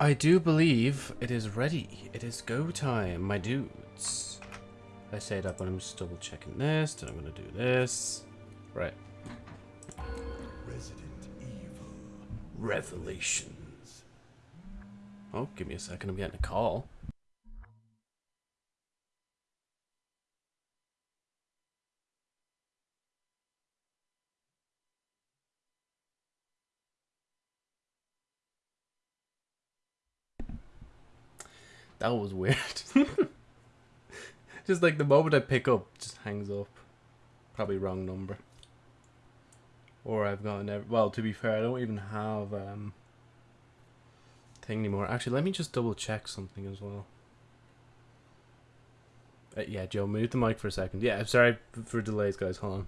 I do believe it is ready. It is go time, my dudes. I say that, but I'm just double checking this, then I'm gonna do this. Right. Resident Evil. Revelations. Oh, give me a second. I'm getting a call. That was weird. just like the moment I pick up, just hangs up. Probably wrong number. Or I've got an well. To be fair, I don't even have um thing anymore. Actually, let me just double check something as well. Uh, yeah, Joe, mute the mic for a second. Yeah, I'm sorry for delays, guys. Hold on.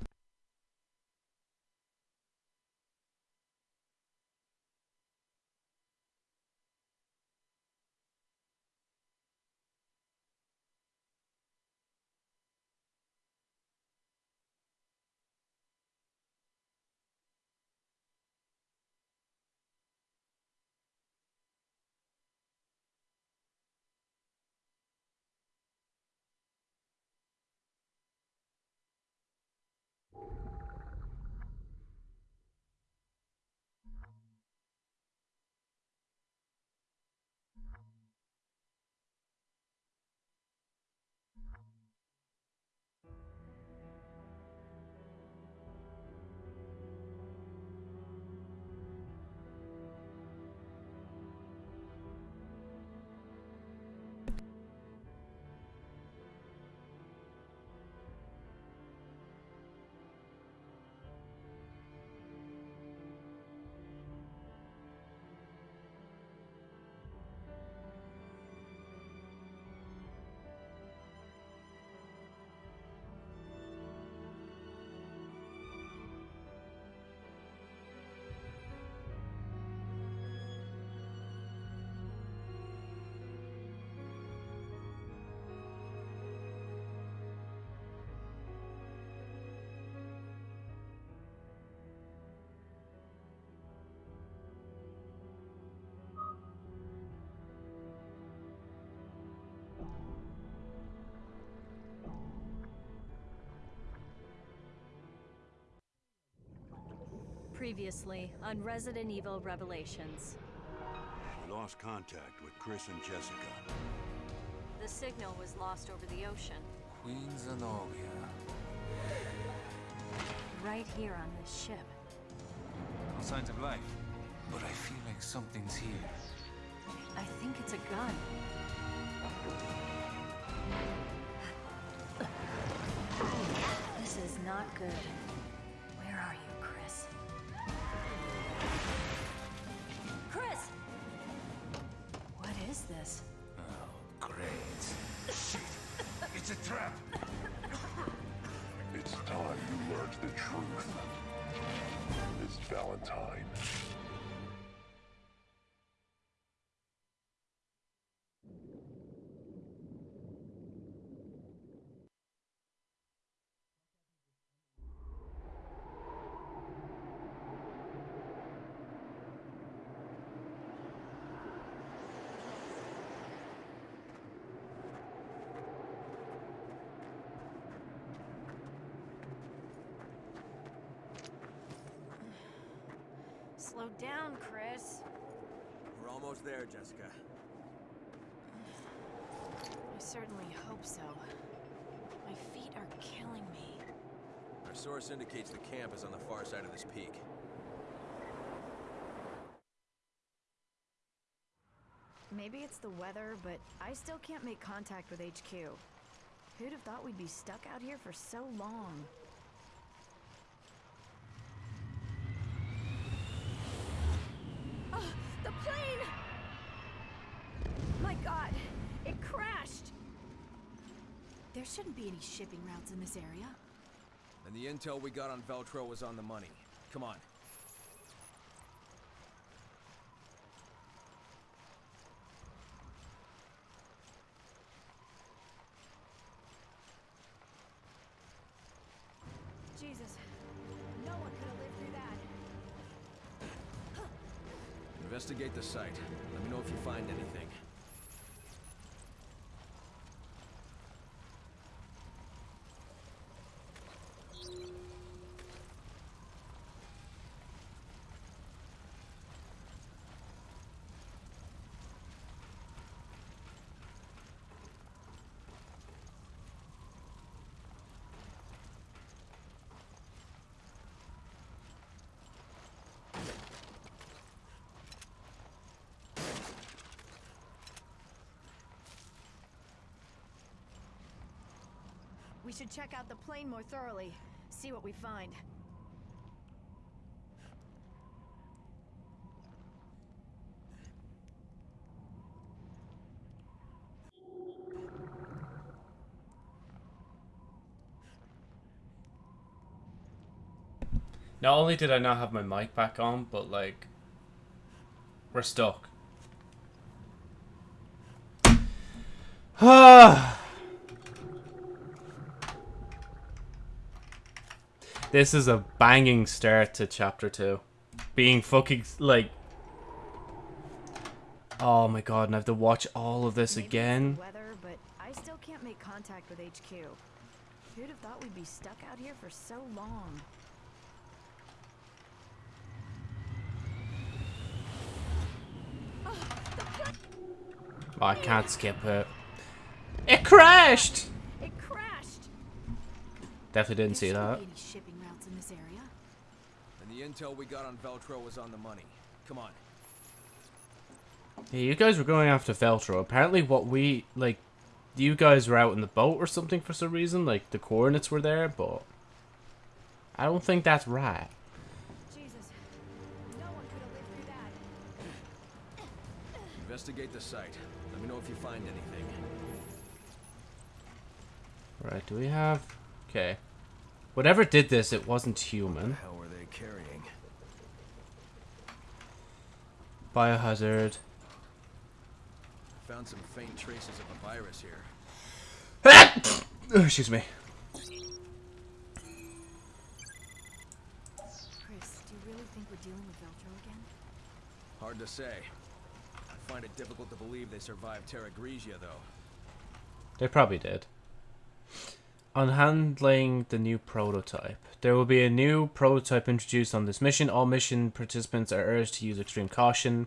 Previously on Resident Evil Revelations. We lost contact with Chris and Jessica. The signal was lost over the ocean. Queen Zenobia. Right here on this ship. No signs of life. But I feel like something's here. I think it's a gun. This is not good. It's a trap! It's time you learned the truth. Miss Valentine. Slow down, Chris. We're almost there, Jessica. I certainly hope so. My feet are killing me. Our source indicates the camp is on the far side of this peak. Maybe it's the weather, but I still can't make contact with HQ. Who'd have thought we'd be stuck out here for so long? Oh, the plane! My god, it crashed! There shouldn't be any shipping routes in this area. And the intel we got on Veltro was on the money. Come on. Jesus, no one could have lived through that. Investigate the site. Let me know if you find anything. We should check out the plane more thoroughly. See what we find. Not only did I not have my mic back on, but like, we're stuck. Ah. This is a banging start to chapter two. Being fucking like, oh my god, and I have to watch all of this Maybe again. Weather, but I still can't make contact with HQ. Who'd have thought we'd be stuck out here for so long? Oh, I can't skip it. It crashed. It crashed! Definitely didn't see that. shouldn't be any shipping routes in this area. And the intel we got on Veltro was on the money. Come on. Yeah, you guys were going after Veltro. Apparently, what we like, you guys were out in the boat or something for some reason. Like the coordinates were there, but I don't think that's right. Jesus. No one could have lived through that. Investigate the site. Let me know if you find anything. Right? Do we have? Okay. Whatever did this, it wasn't What the human. hell were they carrying? Biohazard. Found some faint traces of a virus here. Oh, excuse me. Chris, do you really think we're dealing with Veltro again? Hard to say. I find it difficult to believe they survived Terra Grigia, though. They probably did. On handling the new prototype. There will be a new prototype introduced on this mission. All mission participants are urged to use extreme caution.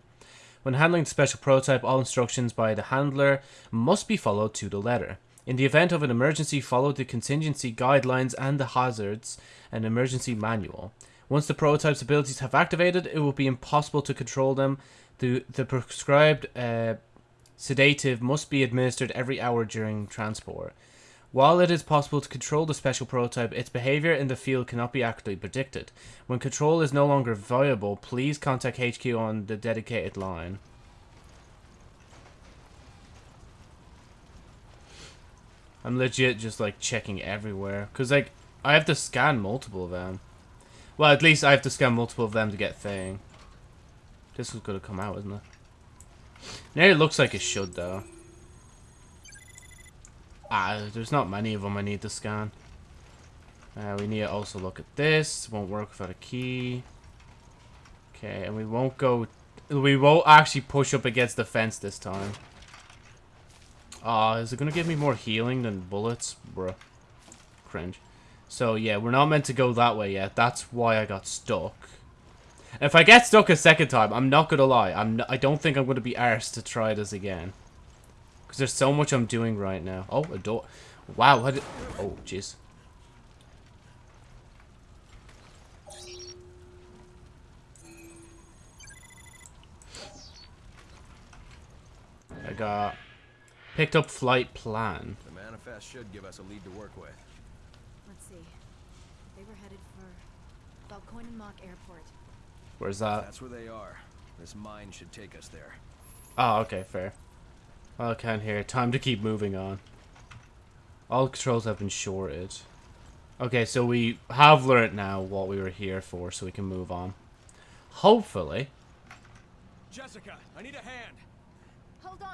When handling the special prototype, all instructions by the handler must be followed to the letter. In the event of an emergency, follow the contingency guidelines and the hazards and emergency manual. Once the prototype's abilities have activated, it will be impossible to control them. The, the prescribed uh, sedative must be administered every hour during transport. While it is possible to control the special prototype, its behavior in the field cannot be accurately predicted. When control is no longer viable, please contact HQ on the dedicated line. I'm legit just like checking everywhere because like I have to scan multiple of them. Well, at least I have to scan multiple of them to get thing. This was gonna come out, isn't it? Now it looks like it should though. Ah, there's not many of them I need to scan. Uh, we need to also look at this. Won't work without a key. Okay, and we won't go... We won't actually push up against the fence this time. Ah, is it going to give me more healing than bullets? Bruh. Cringe. So, yeah, we're not meant to go that way yet. That's why I got stuck. If I get stuck a second time, I'm not going to lie. I'm n I don't think I'm going to be arsed to try this again. Because there's so much I'm doing right now. Oh, a door. Wow. How did... Oh, jeez. I got... Picked up flight plan. The manifest should give us a lead to work with. Let's see. They were headed for Valkoinen Mökki Airport. Where's that? That's where they are. This mine should take us there. Oh, okay, fair. Well, I can't hear. Time to keep moving on. All controls have been shorted. Okay, so we have learnt now what we were here for, so we can move on. Hopefully. Jessica, I need a hand. Hold on.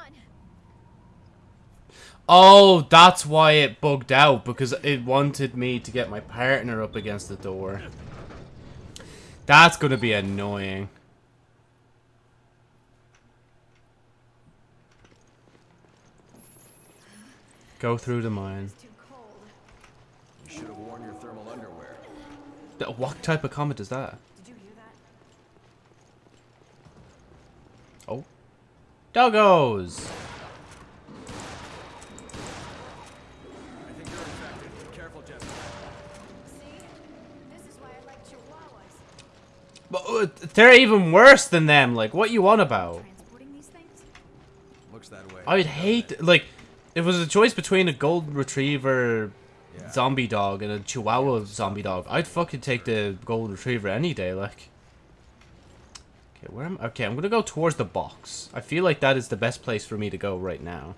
Oh, that's why it bugged out, because it wanted me to get my partner up against the door. That's going to be annoying. Go through the mine. It's too cold. You should have worn your thermal underwear. What type of comment is that? Did you hear that? Oh. Doggos! I think you're infected. Be careful, Jessica. See? This is why I like chihuahuas. But, uh, they're even worse than them. Like, what you on about? Transporting these things? Looks that way. I'd hate like if it was a choice between a golden retriever Yeah. zombie dog and a chihuahua zombie dog. I'd fucking take the golden retriever any day. Like, okay, where am? I? Okay, I'm gonna go towards the box. I feel like that is the best place for me to go right now.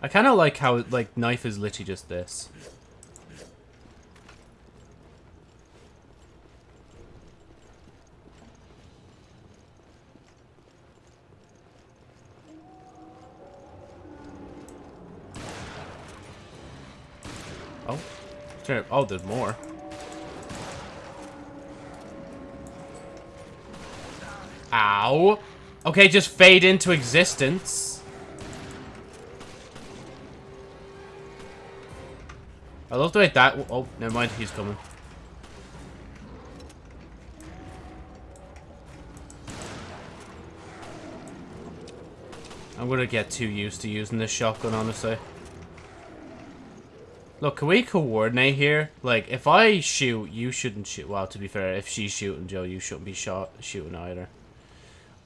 I kind of like how like knife is literally just this. Oh, sure. Oh, there's more. Ow. Okay, just fade into existence. I love the way that. Oh, never mind. He's coming. I'm gonna get too used to using this shotgun, honestly. Look, can we coordinate here? Like, if I shoot, you shouldn't shoot. Well, to be fair, if she's shooting, Joe, you shouldn't be shot shooting either.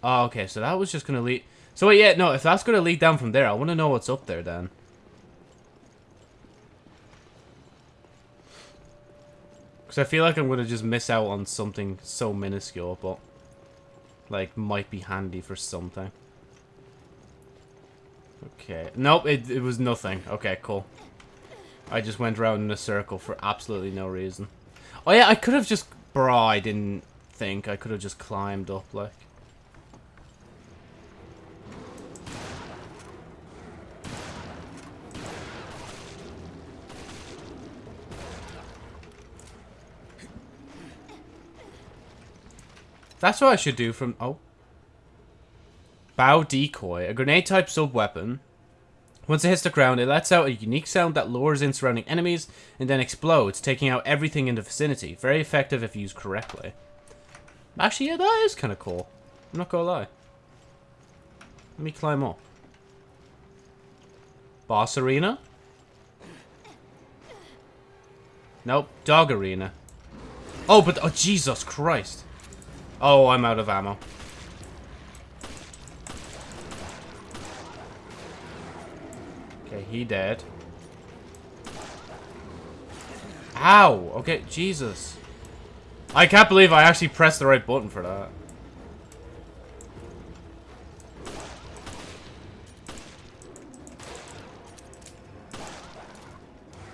Oh, okay, so that was just gonna lead... So, wait, yeah, no, if that's gonna lead down from there, I want to know what's up there, then. Because I feel like I'm gonna just miss out on something so minuscule, but... Like, might be handy for something. Okay. Nope, it, it was nothing. Okay, cool. I just went around in a circle for absolutely no reason. Oh yeah, I could have just... Bro, I didn't think. I could have just climbed up, like. That's what I should do from... Oh. Bow Decoy. A grenade-type sub-weapon. Once it hits the ground, it lets out a unique sound that lures in surrounding enemies and then explodes, taking out everything in the vicinity. Very effective if used correctly. Actually, yeah, that is kind of cool. I'm not gonna lie. Let me climb up. Boss arena? Nope, dog arena. Oh, but, oh, Jesus Christ. Oh, I'm out of ammo. Okay, he dead. Ow! Okay, Jesus. I can't believe I actually pressed the right button for that.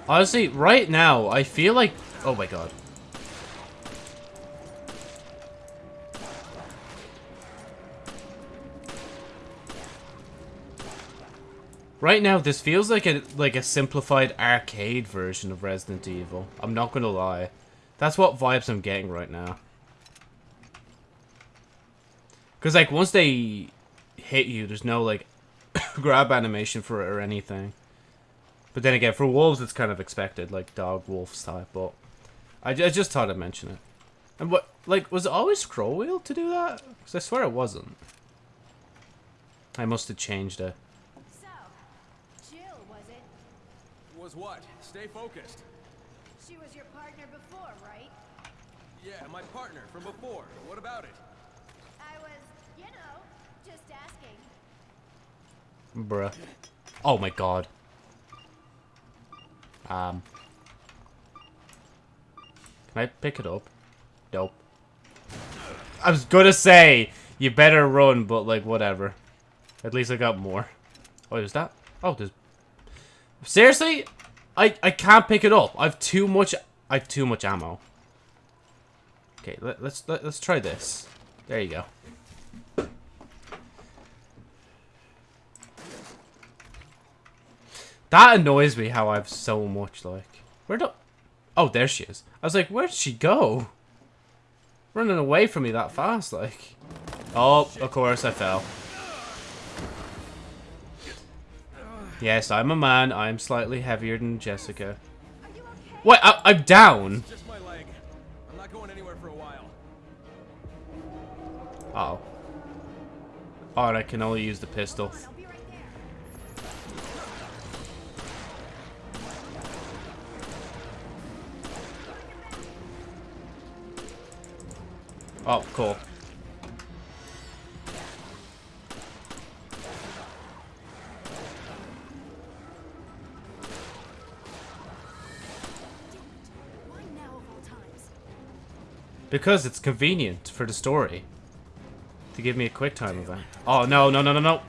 Honestly, right now, I feel like... Oh my god. Right now, this feels like a like a simplified arcade version of Resident Evil. I'm not gonna lie. That's what vibes I'm getting right now. Because, like, once they hit you, there's no, like, grab animation for it or anything. But then again, for wolves, it's kind of expected, like dog, wolves type, but... I, I just thought I'd mention it. And what, like, was it always scroll wheel to do that? Because I swear it wasn't. I must have changed it. So, Jill, was it? Was what? Stay focused. She was your partner before, right? Yeah, my partner from before. What about it? I was, you know, just asking. Bruh. Oh my god. Um. Can I pick it up? Nope. I was gonna say, you better run, but like, whatever. At least I got more. Oh, is that? Oh, there's... Seriously? I, I can't pick it up. I've too much... I've too much ammo. Okay, let, let's let, let's try this. There you go. That annoys me how I've so much, like... Where do... Oh, there she is. I was like, where'd she go? Running away from me that fast, like... Oh, of course I fell. Yes, I'm a man. I'm slightly heavier than Jessica. Are you okay? What? I I'm down. Just my leg. I'm not going anywhere for a while. Uh oh. Oh, and I can only use the pistol. I'll be right there. Oh, cool. Because it's convenient for the story. To give me a quick time event. Oh, no, no, no, no, no.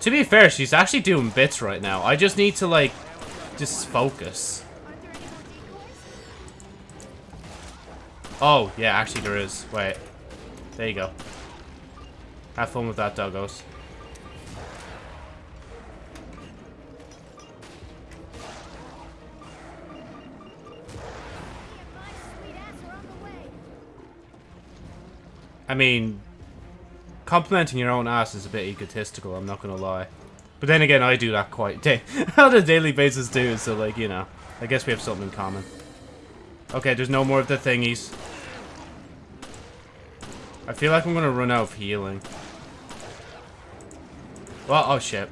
To be fair, she's actually doing bits right now. I just need to, like, just focus. Oh, yeah, actually there is. Wait. There you go. Have fun with that, doggos. I mean, complimenting your own ass is a bit egotistical, I'm not gonna lie. But then again, I do that quite da on a daily basis too, so like, you know. I guess we have something in common. Okay, there's no more of the thingies. I feel like I'm gonna run out of healing. Well, oh shit.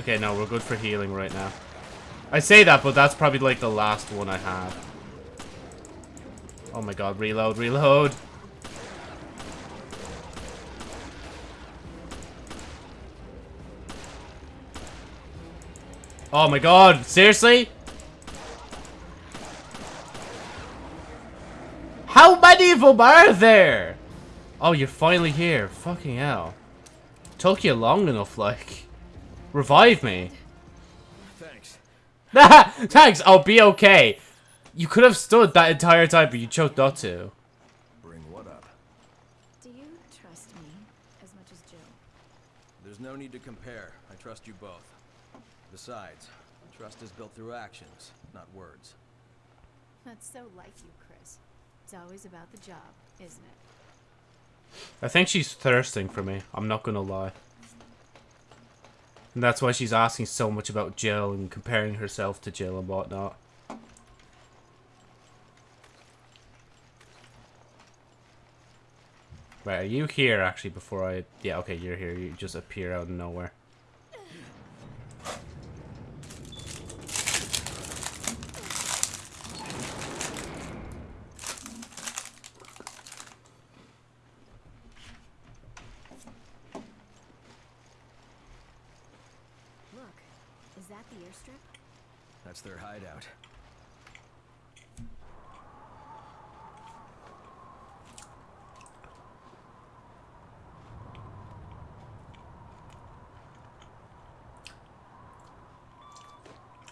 Okay, no, we're good for healing right now. I say that, but that's probably like the last one I have. Oh my god, reload, reload. Oh my god, seriously? How many of them are there? Oh, you're finally here. Fucking hell. Took you long enough, like. Revive me. Thanks. Thanks, I'll be okay. You could have stood that entire time, but you chose not to. Bring what up? Do you trust me as much as Jill? There's no need to compare. I trust you both. Besides, trust is built through actions, not words. That's so like you, Chris. It's always about the job, isn't it? I think she's thirsting for me. I'm not gonna lie. And that's why she's asking so much about Jill and comparing herself to Jill and whatnot. Right, are you here actually before I... Yeah, okay, you're here. You just appear out of nowhere. Look, is that the airstrip? That's their hideout.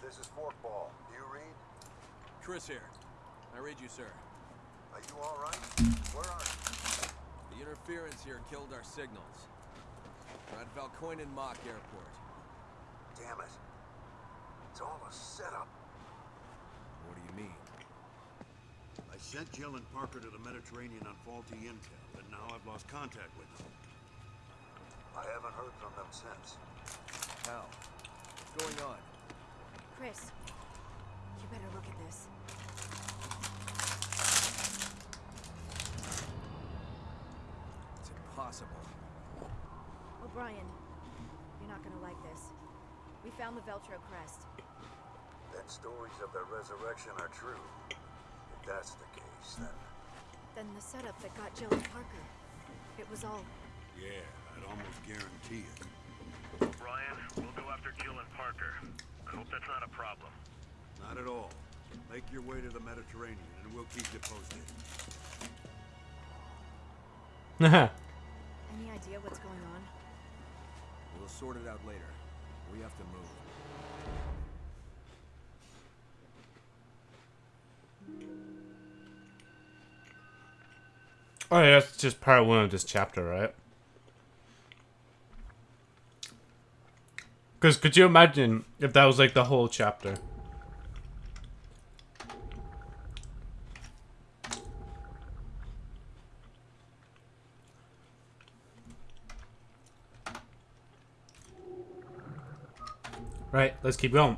This is Forkball. Do you read? Chris here. I read you, sir. Are you alright? Where are you? The interference here killed our signals. We're at Valkoinen Mökki Airport. Damn it. It's all a setup. What do you mean? I sent Jill and Parker to the Mediterranean on faulty intel, and now I've lost contact with them. I haven't heard from them since. How? What's going on? Chris, you better look at this. It's impossible. Oh, O'Brian, you're not gonna like this. We found the Veltro crest. Then stories of their resurrection are true. If that's the case, then Then the setup that got Jill and Parker. It was all Yeah, I'd almost guarantee it. Brian, we'll go after Jill and Parker. I hope that's not a problem. Not at all. Make your way to the Mediterranean, and we'll keep you posted. any idea what's going on? We'll sort it out later. We have to move. Oh, yeah, that's just part one of this chapter, right? Because could you imagine if that was like the whole chapter? Right, let's keep going.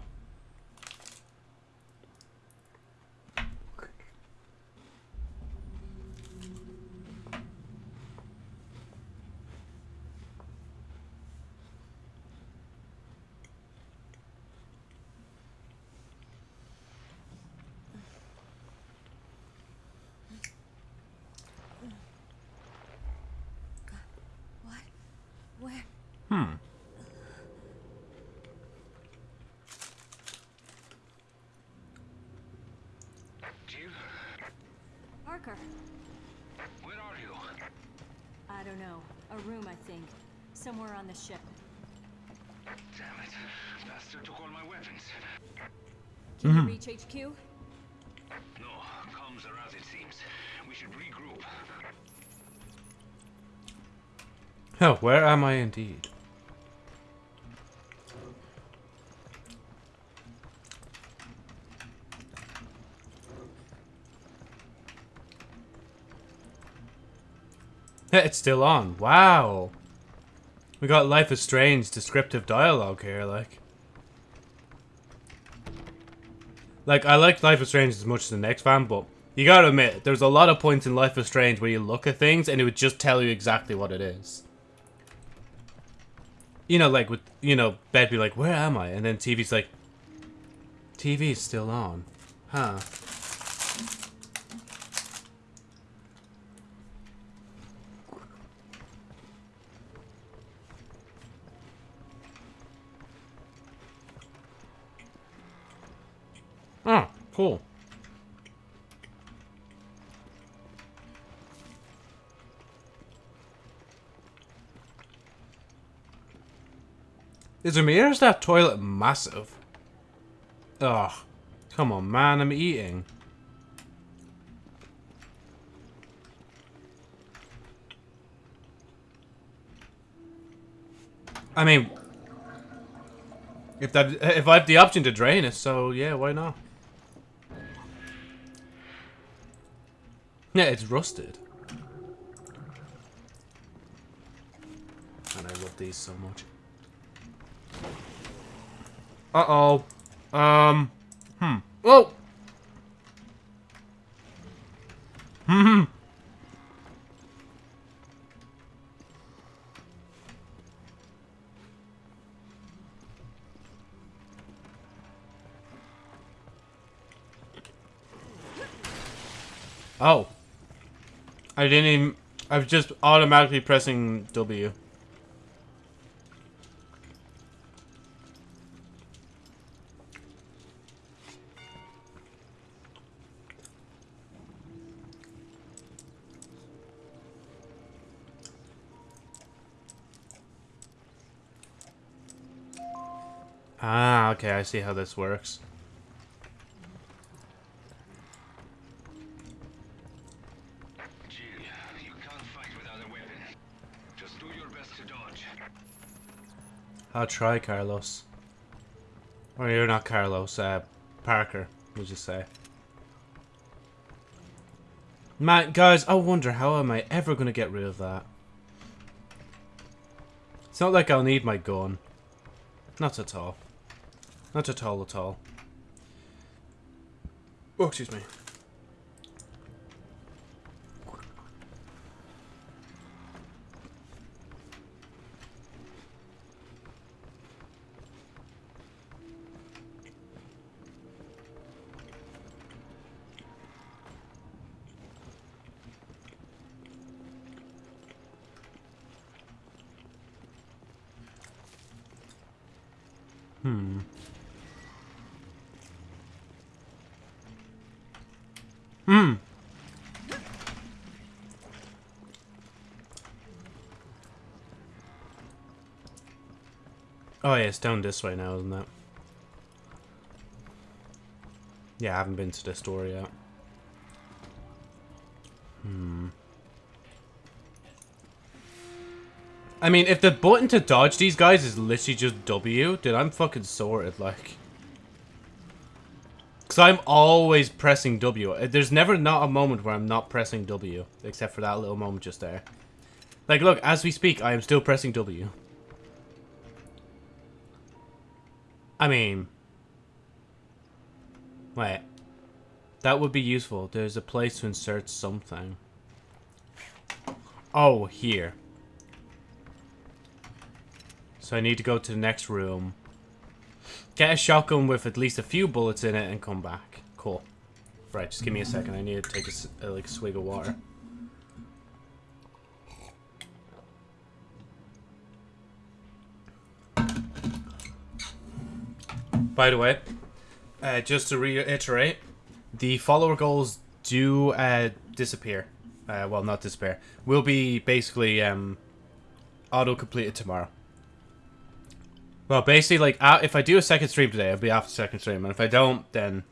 Where? Hmm. Jill, Parker. where are you? I don't know. A room, I think. Somewhere on the ship. Damn it. Bastard took all my weapons. Can you reach HQ? No, comms are out, it seems. We should regroup. Oh, where am I indeed? it's still on. Wow. We got Life is Strange descriptive dialogue here, like. Like, I like Life is Strange as much as the next fan, but you gotta admit, there's a lot of points in Life is Strange where you look at things and it would just tell you exactly what it is. You know, like with, you know, bed be like, where am I? And then TV's like, TV's still on. Huh. Cool. Is Amir's that toilet massive? Ugh. Come on, man, I'm eating. I mean, if that if I have the option to drain it, so yeah, why not? Yeah, it's rusted. And I love these so much. Uh-oh. Um. Hmm. Whoa! Hmm. Oh. I didn't even... I was just automatically pressing W. Ah, okay, I see how this works. I'll try, Carlos. Or you're not Carlos, uh, Parker, we'll just say. Man, guys, I wonder how am I ever going to get rid of that? It's not like I'll need my gun. Not at all. Not at all at all. Oh, excuse me. Hmm. Hmm. Oh yeah, it's down this way now, isn't it? Yeah, I haven't been to this door yet. Hmm. I mean, if the button to dodge these guys is literally just W, dude, I'm fucking sorted, like. Because I'm always pressing W. Uh, There's never not a moment where I'm not pressing W, except for that little moment just there. Like, look, as we speak, I am still pressing W. I mean... Wait. That would be useful. There's a place to insert something. Oh, here. So I need to go to the next room. Get a shotgun with at least a few bullets in it and come back. Cool. Right, just give me a second. I need to take a, uh, like, swig of water. By the way, uh, just to reiterate, the follower goals do uh, disappear. Uh, well, not disappear. Will be basically um, auto completed tomorrow. Well, basically, like uh, if I do a second stream today, it'll be after second stream, and if I don't, then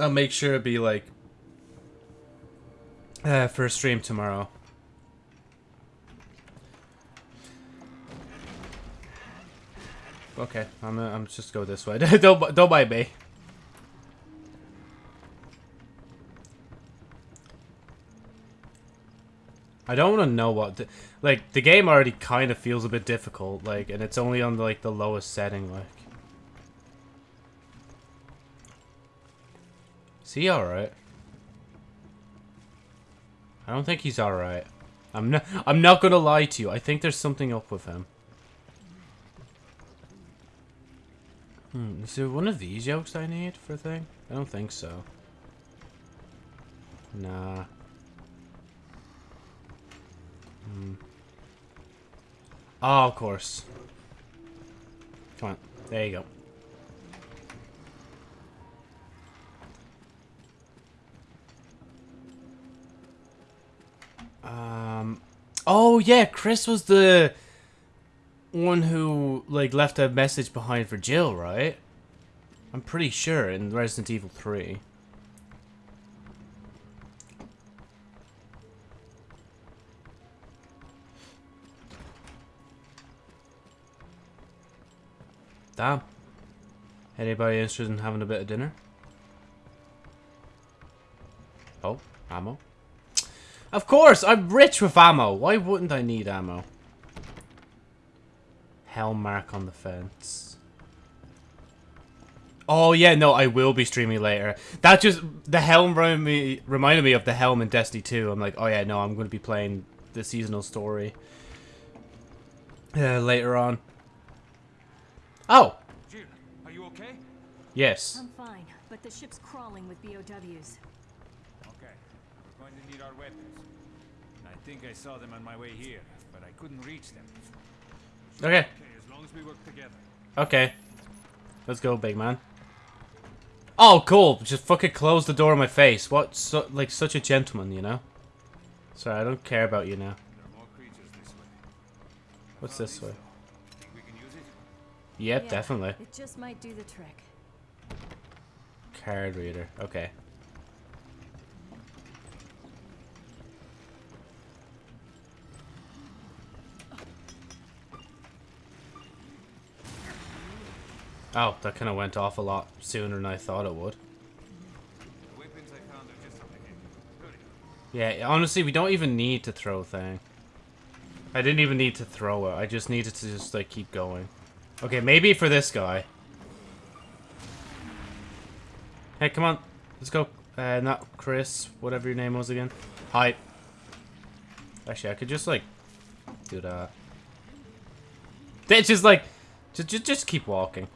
I'll make sure it'll be like uh, a stream tomorrow. Okay, I'm uh, I'm just go this way. don't don't mind me. I don't want to know what, the, like the game already kind of feels a bit difficult, like, and it's only on like the lowest setting, like. Is he alright? I don't think he's alright. I'm not. I'm not gonna lie to you. I think there's something up with him. Hmm, is there one of these yolks I need for a thing? I don't think so. Nah. Hmm. Oh, of course. Come on. There you go. Um. Oh yeah, Chris was the one who like left a message behind for Jill, right? I'm pretty sure in Resident Evil 3. Damn. Anybody interested in having a bit of dinner? Oh, ammo. Of course, I'm rich with ammo. Why wouldn't I need ammo? Helm mark on the fence. Oh yeah, no, I will be streaming later. That just the helm reminded me reminded me of the helm in Destiny 2. I'm like, oh yeah, no, I'm going to be playing the seasonal story uh, later on. Oh, Jill, are you okay? yes. I'm fine, but the ship's crawling with BOWs. Okay. We're going to need our weapons. I think I saw them on my way here, but I couldn't reach them. Okay, Okay, as long as we work together. okay. Let's go, big man. Oh, cool. Just fucking close the door in my face. What, so, like, such a gentleman, you know? Sorry, I don't care about you now. There are more creatures this way. I What's this way? though. Think we can use it? Yep, Yeah, definitely. It just might do the trick. Card reader. Okay. Oh, that kind of went off a lot sooner than I thought it would. Yeah, honestly, we don't even need to throw thing. I didn't even need to throw it. I just needed to just, like, keep going. Okay, maybe for this guy. Hey, come on. Let's go. Uh, not Chris, whatever your name was again. Hi. Actually, I could just, like, do that. It's just, like, just, just, just keep walking.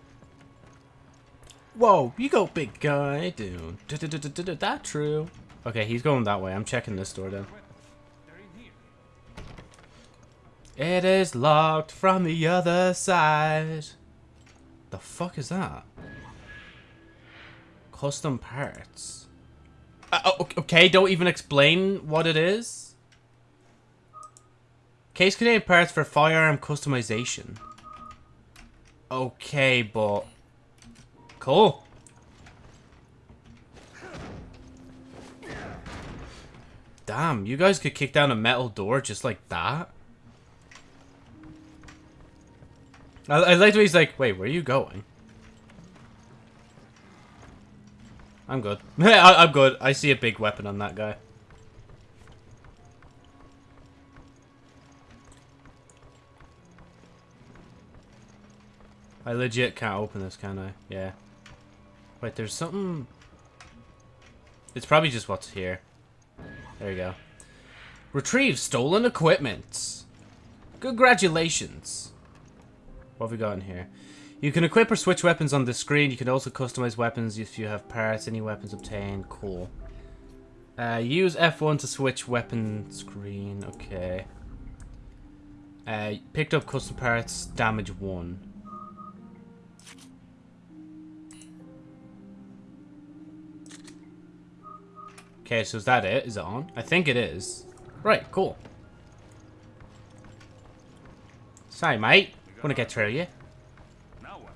Whoa, you go, big guy. Dude. That true. Okay, he's going that way. I'm checking this door then. It is locked from the other side. The fuck is that? Custom parts. Uh, okay, don't even explain what it is. Case containing parts for firearm customization. Okay, but cool. Damn, you guys could kick down a metal door just like that. I, I like the way he's like, wait, where are you going? I'm good. I, I'm good. I see a big weapon on that guy. I legit can't open this, can I? Yeah. Wait, there's something... It's probably just what's here. There you go. Retrieve stolen equipment. Congratulations. What have we got in here? You can equip or switch weapons on the screen. You can also customize weapons if you have parts. Any weapons obtained. Cool. Uh, use F1 to switch weapon screen. Okay. Uh, picked up custom parts. Damage 1. Okay, so is that it? Is it on? I think it is. Right, cool. Sorry, mate. Wanna get through you? Now what?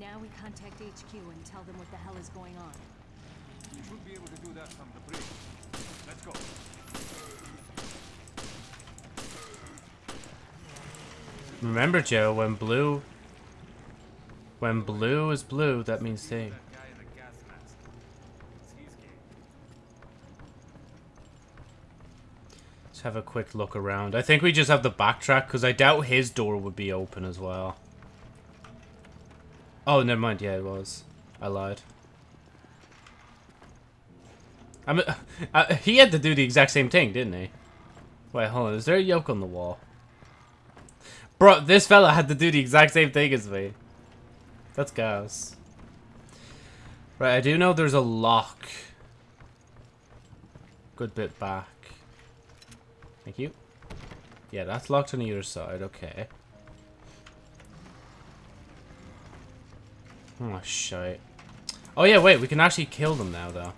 Now we contact HQ and tell them what the hell is going on. You should be able to do that from the bridge. Let's go. Remember, Joe, when blue... When blue is blue, that means thing. That guy in the gas mask. It's his game. Let's have a quick look around. I think we just have to backtrack, because I doubt his door would be open as well. Oh, never mind. Yeah, it was. I lied. I mean, uh, he had to do the exact same thing, didn't he? Wait, hold on. Is there a yoke on the wall? Bro, this fella had to do the exact same thing as me. That's gas. Right, I do know there's a lock. Good bit back. Thank you. Yeah, that's locked on either side. Okay. Oh, shite. Oh, yeah, wait. We can actually kill them now, though.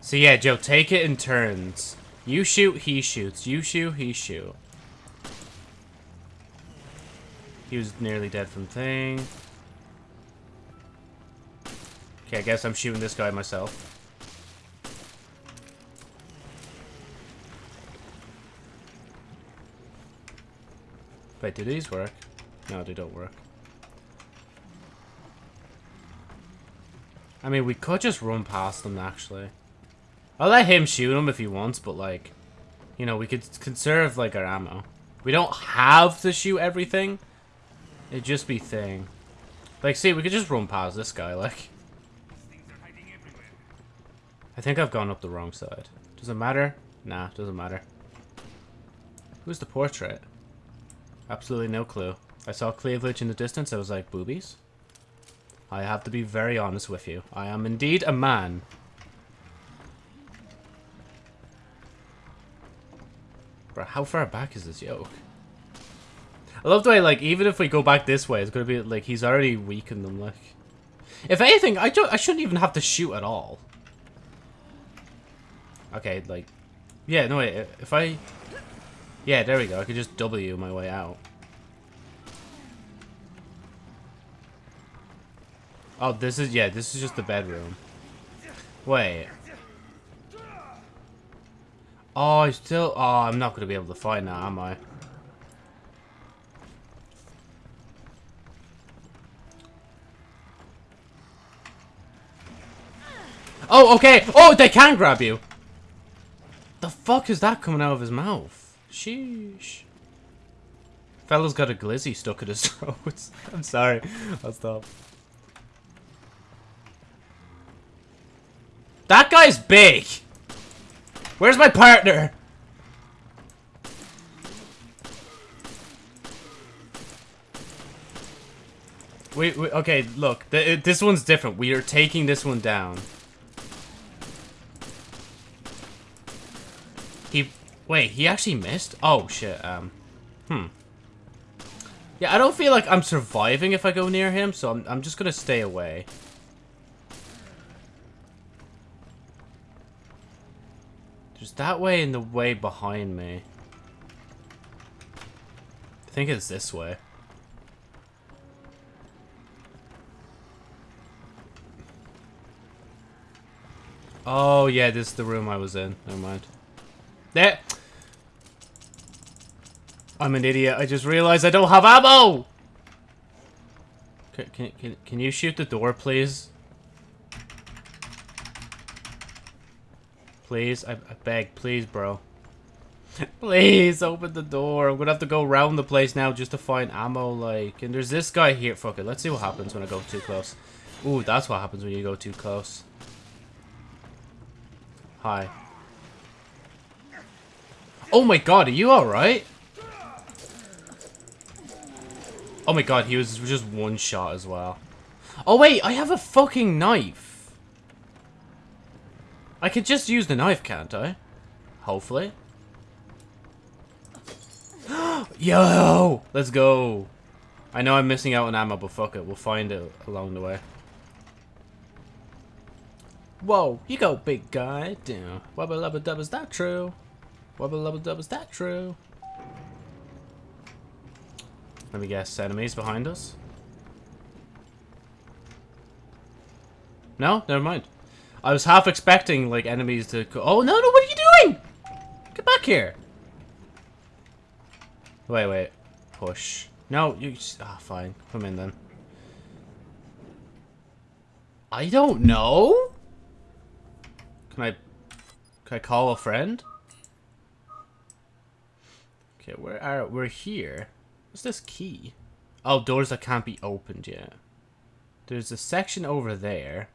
So, yeah, Joe, take it in turns. You shoot, he shoots. You shoot, he shoot. He was nearly dead from thing. Okay, I guess I'm shooting this guy myself. Wait, do these work? No, they don't work. I mean, we could just run past them, actually. I'll let him shoot them if he wants, but, like, you know, we could conserve, like, our ammo. We don't have to shoot everything. It'd just be thing. Like, see, we could just run past this guy, like. I think I've gone up the wrong side. Does it matter? Nah, doesn't matter. Who's the portrait? Absolutely no clue. I saw cleavage in the distance, I was like, boobies? I have to be very honest with you. I am indeed a man. Bro, how far back is this yoke? I love the way, like, even if we go back this way, it's gonna be, like, he's already weakened them, like. If anything, I, don't, I shouldn't even have to shoot at all. Okay, like... Yeah, no, wait, if I... Yeah, there we go. I could just W my way out. Oh, this is... Yeah, this is just the bedroom. Wait. Oh, I still... Oh, I'm not going to be able to fight now, am I? Oh, okay. Oh, they can grab you. The fuck is that coming out of his mouth? Sheesh. Fella's got a glizzy stuck in his throat. I'm sorry. I'll stop. That guy's big. Where's my partner? Wait, wait okay, look. Th this one's different. We are taking this one down. He... Wait, he actually missed? Oh, shit. Um, hmm. Yeah, I don't feel like I'm surviving if I go near him, so I'm, I'm just gonna stay away. There's that way and the way behind me. I think it's this way. Oh, yeah, this is the room I was in. Never mind. There. I'm an idiot. I just realized I don't have ammo! Can, can, can, can you shoot the door, please? Please? I, I beg. Please, bro. Please open the door. I'm gonna have to go around the place now just to find ammo, like. And there's this guy here. Fuck it. Let's see what happens when I go too close. Ooh, that's what happens when you go too close. Hi. Oh my god, are you alright? Oh my god, he was just one shot as well. Oh wait, I have a fucking knife. I could just use the knife, can't I? Hopefully. Yo! Let's go. I know I'm missing out on ammo, but fuck it. We'll find it along the way. Whoa, you go, big guy. Damn. Wubba lubba dub, is that true? Wubba lubba dub, is that true? Let me guess, enemies behind us? No? Never mind. I was half expecting, like, enemies to... Oh, no, no, what are you doing? Get back here. Wait, wait. Push. No, you... Ah, fine. Come in, then. I don't know? Can I... Can I call a friend? Okay, where are... We're here. What's this key? Oh, doors that can't be opened yet. There's a section over there.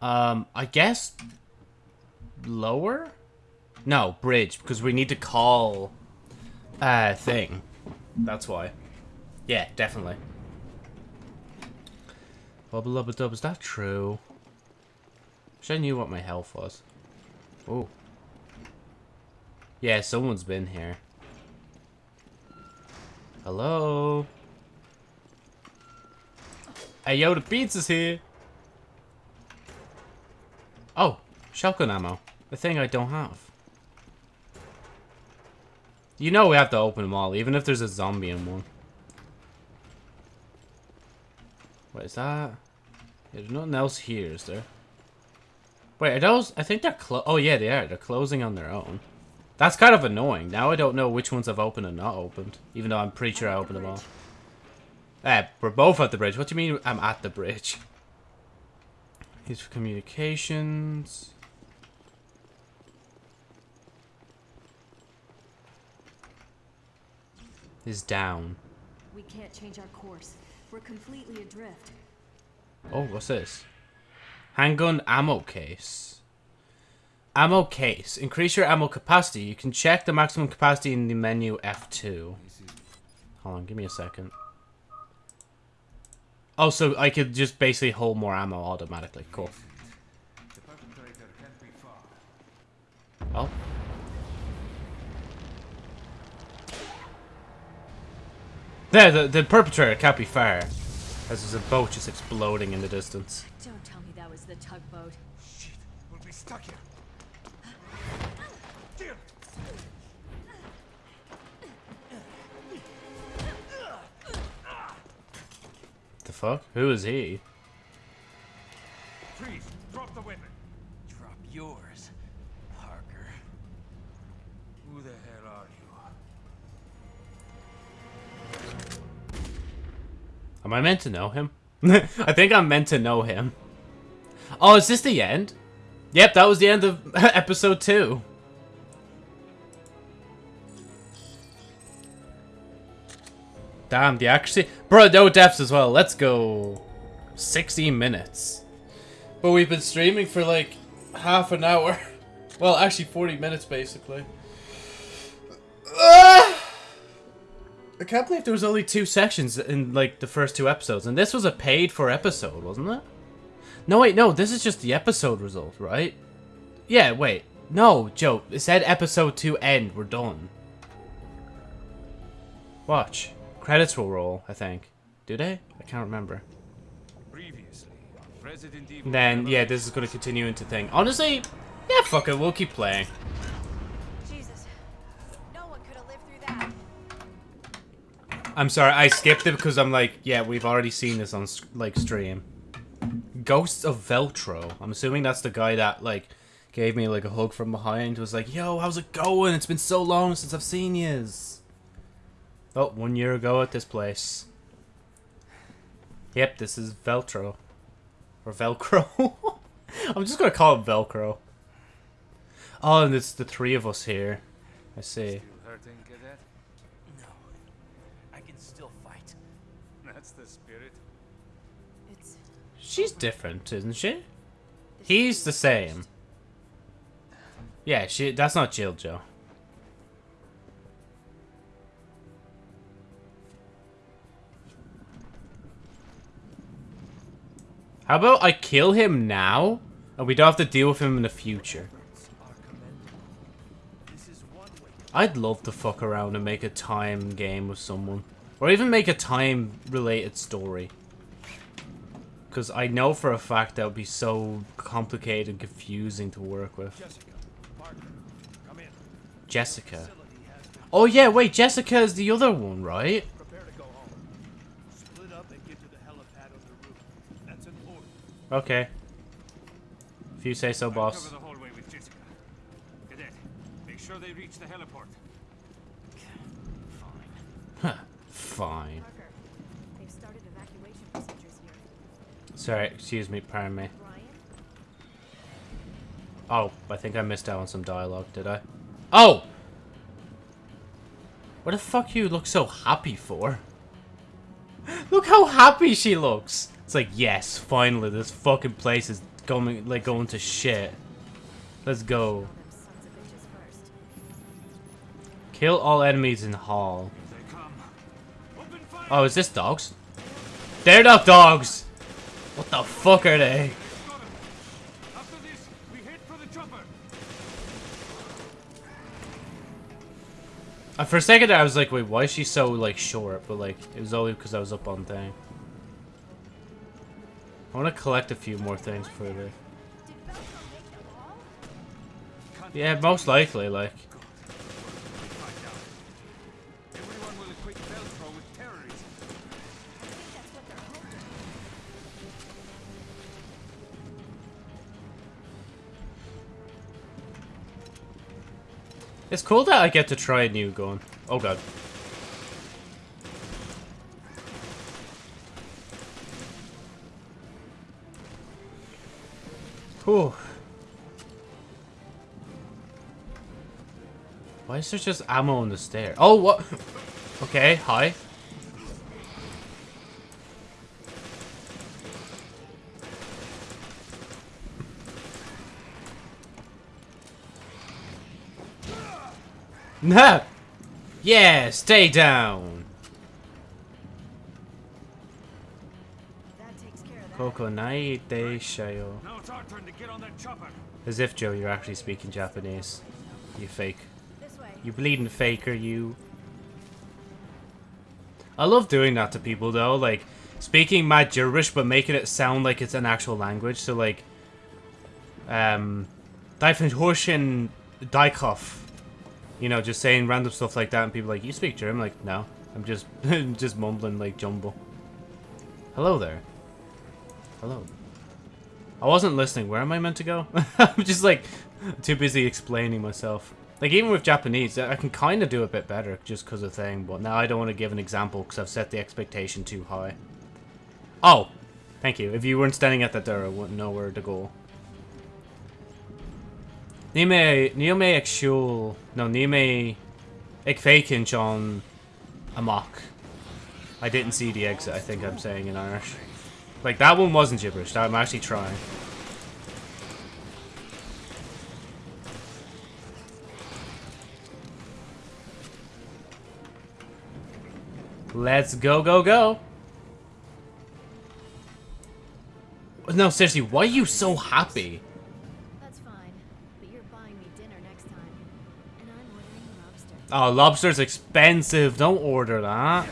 Um, I guess... Lower? No, bridge, because we need to call... Uh, thing. That's why. Yeah, definitely. Bubble lubba dub, is that true? Wish I knew what my health was. Oh. Yeah, someone's been here. Hello? Hey, yo, the pizza's here! Oh, shotgun ammo. The thing I don't have. You know we have to open them all, even if there's a zombie in one. What is that? There's nothing else here, is there? Wait, are those... I think they're clo- Oh, yeah, they are. They're closing on their own. That's kind of annoying. Now I don't know which ones I've opened and not opened. Even though I'm pretty sure I opened them all. Eh, we're both at the bridge. What do you mean I'm at the bridge? Here's for communications. Is down. We can't change our course. We're completely adrift. Oh, what's this? Handgun ammo case. Ammo case. Increase your ammo capacity. You can check the maximum capacity in the menu F2. Hold on, give me a second. Oh, so I could just basically hold more ammo automatically. Cool. Oh. There, the, the perpetrator can't be far. As there's a boat just exploding in the distance. Don't tell me that was the tugboat. Shit, we'll be stuck here. Fuck? Who is he? Freeze! Drop the weapon! Drop yours, Parker. Who the hell are you? Am I meant to know him? I think I'm meant to know him. Oh, is this the end? Yep, that was the end of episode 2. Damn, the accuracy. Bro, no deaths as well. Let's go. 16 minutes. But we've been streaming for like half an hour. Well, actually 40 minutes basically. Ah! I can't believe there was only two sections in like the first two episodes. And this was a paid for episode, wasn't it? No, wait, no. This is just the episode result, right? Yeah, wait. No, Joe. It said episode 2 end. We're done. Watch. Credits will roll, I think. Do they? I can't remember. Previously, Resident Evil. Then, yeah, this is going to continue into thing. Honestly, yeah, fuck it. We'll keep playing. Jesus. No one could have lived through that. I'm sorry, I skipped it because I'm like, yeah, we've already seen this on, like, stream. Ghosts of Veltro. I'm assuming that's the guy that, like, gave me, like, a hug from behind. Was like, yo, how's it going? It's been so long since I've seen yous. Oh, one year ago at this place. Yep, this is Velcro. Or Velcro. I'm just gonna call it Velcro. Oh, and it's the three of us here. I see. Still hurting, cadet? No. I can still fight. That's the spirit. It's She's different, isn't she? He's the same. Yeah, she. That's not Jill Joe. How about I kill him now, and we don't have to deal with him in the future? I'd love to fuck around and make a time game with someone. Or even make a time-related story. Because I know for a fact that would be so complicated and confusing to work with. Jessica, Oh yeah, wait, Jessica is the other one, right? prepare to go home. Split up and get to the helipad on the roof. That's an order. Okay. If you say so, boss. cover the hallway with Jessica. Cadet, make sure they reach the heliport. Huh, Fine. Parker, they've started evacuation procedures here. Sorry, excuse me, pardon me. Ryan? Oh, I think I missed out on some dialogue, did I? Oh! What the fuck you look so happy for? Look how happy she looks! It's like, yes, finally, this fucking place is going, like, going to shit. Let's go. Kill all enemies in hall. Oh, is this dogs? They're not dogs! What the fuck are they? Uh, for a second there, I was like, wait, why is she so, like, short? But, like, it was only because I was up on thing. I want to collect a few more things for all? Yeah, most likely, like... It's cool that I get to try a new gun. Oh god. Whew. Why is there just ammo on the stair? Oh, what? Okay, hi. Nah. Yeah, stay down. Takes care of that. Kokonai de shayo. Now it's our turn to get on that chopper. As if, Joe, you're actually speaking Japanese. You fake. This way. You bleeding faker, you. I love doing that to people, though. Like, speaking my gibberish, but making it sound like it's an actual language. So, like, um, Daifenhorschen Daikoff. You know, just saying random stuff like that, and people are like, you speak German? Like, no. I'm just, just mumbling like jumble. Hello there. Hello. I wasn't listening. Where am I meant to go? I'm just like too busy explaining myself. Like even with Japanese, I can kind of do a bit better just because of thing. But now I don't want to give an example because I've set the expectation too high. Oh, thank you. If you weren't standing at that door, I wouldn't know where to go. Nime, Niome Ekshul, no Nime Ekfakin John Amok. I didn't see the exit. I think I'm saying in Irish. Like that one wasn't gibberish. I'm actually trying. Let's go, go, go. No, seriously, why are you so happy? That's fine. But you're buying me dinner next time. And I'm ordering lobster. Oh, lobster's expensive. Don't order that.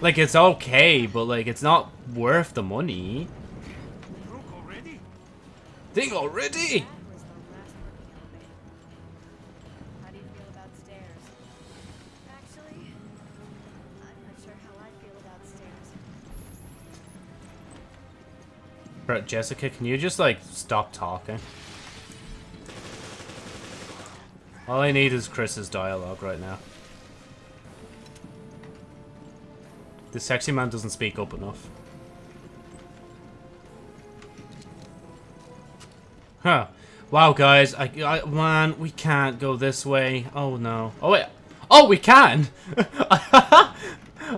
Like, it's okay, but, like, it's not worth the money. Already? Thing already? Bro, Jessica, can you just, like, stop talking? All I need is Chris's dialogue right now. The sexy man doesn't speak up enough. Huh. Wow, guys, I, I, man, we can't go this way. Oh, no. Oh, wait. Oh, we can!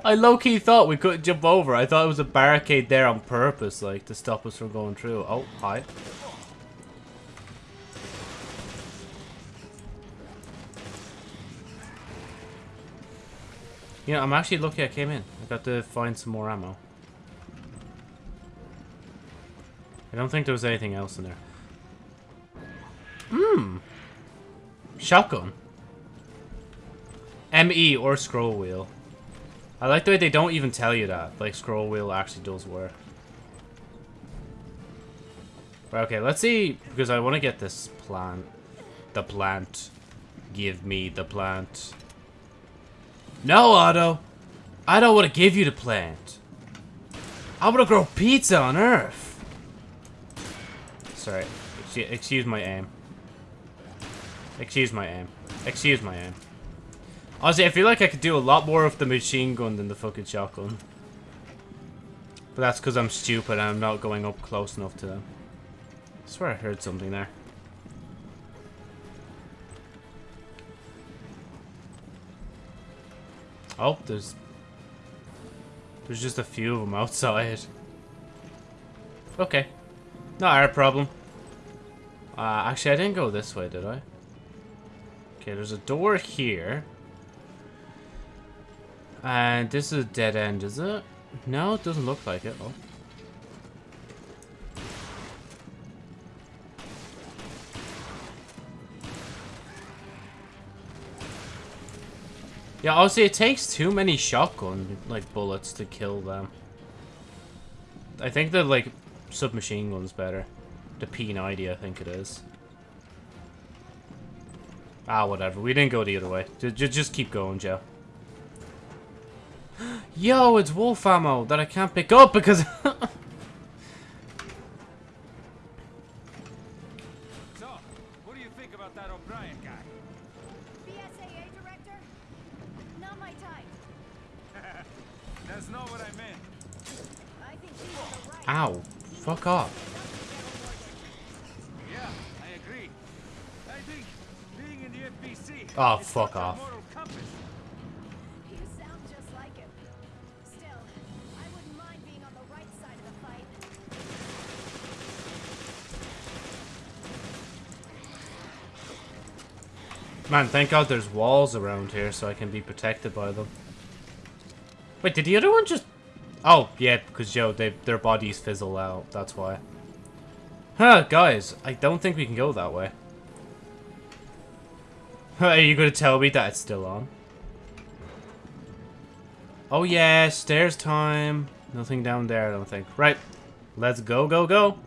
I low-key thought we couldn't jump over. I thought it was a barricade there on purpose, like, to stop us from going through. Oh, hi. You know, I'm actually lucky I came in. I got to find some more ammo. I don't think there was anything else in there. Hmm. Shotgun. ME or scroll wheel. I like the way they don't even tell you that. Like, scroll wheel actually does work. Right, okay, let's see, because I want to get this plant. The plant. Give me the plant. No, Otto! I don't want to give you the plant. I want to grow pizza on Earth. Sorry. Excuse my aim. Excuse my aim. Excuse my aim. Honestly, I feel like I could do a lot more of the machine gun than the fucking shotgun. But that's because I'm stupid and I'm not going up close enough to them. I swear I heard something there. Oh, there's... There's just a few of them outside. Okay. Not our problem. Uh, actually, I didn't go this way, did I? Okay, there's a door here. And this is a dead end, is it? No, it doesn't look like it. Oh. Yeah, obviously it takes too many shotgun, like, bullets to kill them. I think the, like, submachine gun's better. The P90, I think it is. Ah, whatever. We didn't go the other way. Just, just keep going, Joe. Yo, it's wolf ammo that I can't pick up because... Ow. Fuck off. Yeah, I agree. I think being in the FBC Oh, fuck off. You sound just like him. Still, I wouldn't mind being on the right side of the fight. Man, thank God there's walls around here so I can be protected by them. Wait, did the other one just... Oh, yeah, because, yo, they, their bodies fizzle out. That's why. Huh, guys, I don't think we can go that way. Are you going to tell me that it's still on? Oh, yeah, stairs time. Nothing down there, I don't think. Right, let's go, go, go.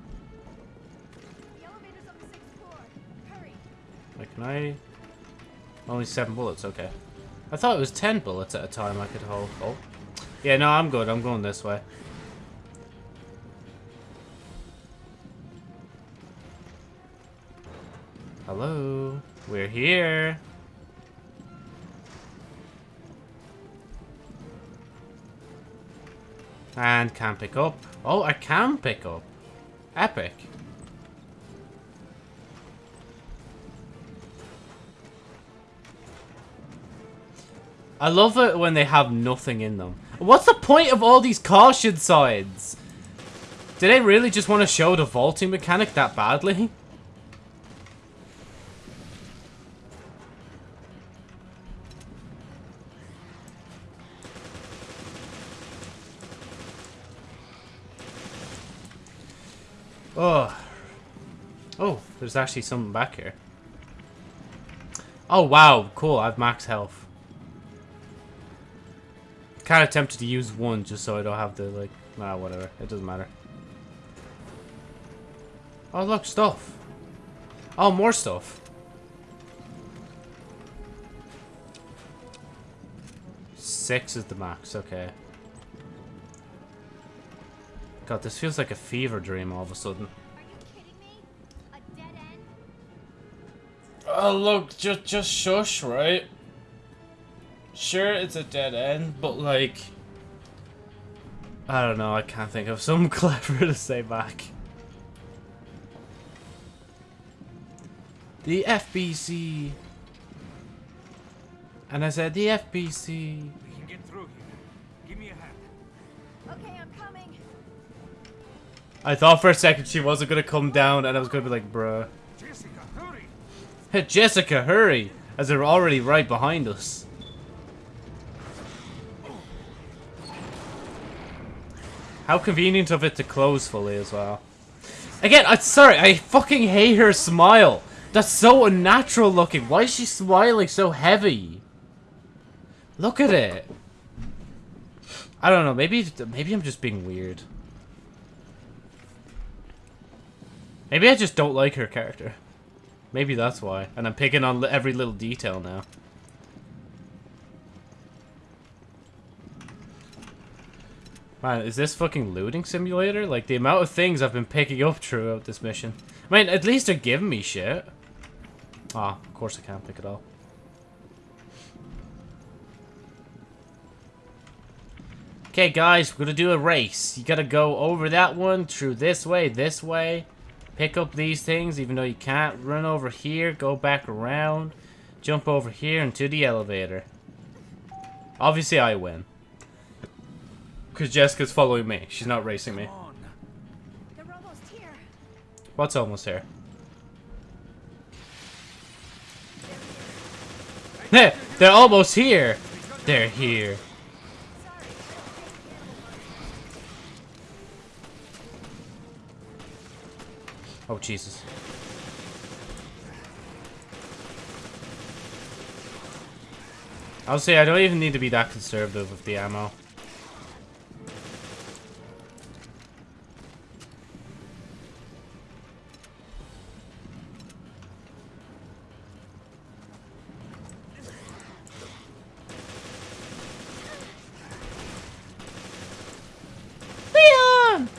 Wait, can I... Only seven bullets, okay. I thought it was ten bullets at a time I could hold. Oh. Yeah, no, I'm good. I'm going this way. Hello. We're here. And can pick up. Oh, I can pick up. Epic. I love it when they have nothing in them. What's the point of all these caution signs? Do they really just want to show the vaulting mechanic that badly? Oh. Oh, there's actually something back here. Oh, wow. Cool. I have max health. Kind of tempted to use one just so I don't have to, like... Nah, whatever. It doesn't matter. Oh, look. Stuff. Oh, more stuff. Six is the max. Okay. God, this feels like a fever dream all of a sudden. Are you kidding me? A dead end? Oh, look, just just shush, right? Sure, it's a dead end, but like, I don't know. I can't think of something clever to say back. The FBC. And I said, the FBC. We can get through here. Give me a hand. Okay, I'm coming. I thought for a second she wasn't gonna come down, and I was gonna be like, bruh. Jessica, hurry! Hey, Jessica, hurry! As they're already right behind us. How convenient of it to close fully as well. Again, I'm sorry, I fucking hate her smile. That's so unnatural looking. Why is she smiling so heavy? Look at it. I don't know, maybe maybe I'm just being weird. Maybe I just don't like her character. Maybe that's why. And I'm picking on every little detail now. Man, is this fucking looting simulator? Like, the amount of things I've been picking up throughout this mission. I mean, at least they're giving me shit. Ah, of course I can't pick it all. Okay, guys, we're gonna do a race. You gotta go over that one, through this way, this way. Pick up these things, even though you can't. Run over here, go back around. Jump over here into the elevator. Obviously, I win. Because Jessica's following me. She's not racing me. Come on. They're almost. What's almost here? Heh, They're almost here. They're here. Sorry, I don't take animal Oh, Jesus. I'll say I don't even need to be that conservative with the ammo. Leon!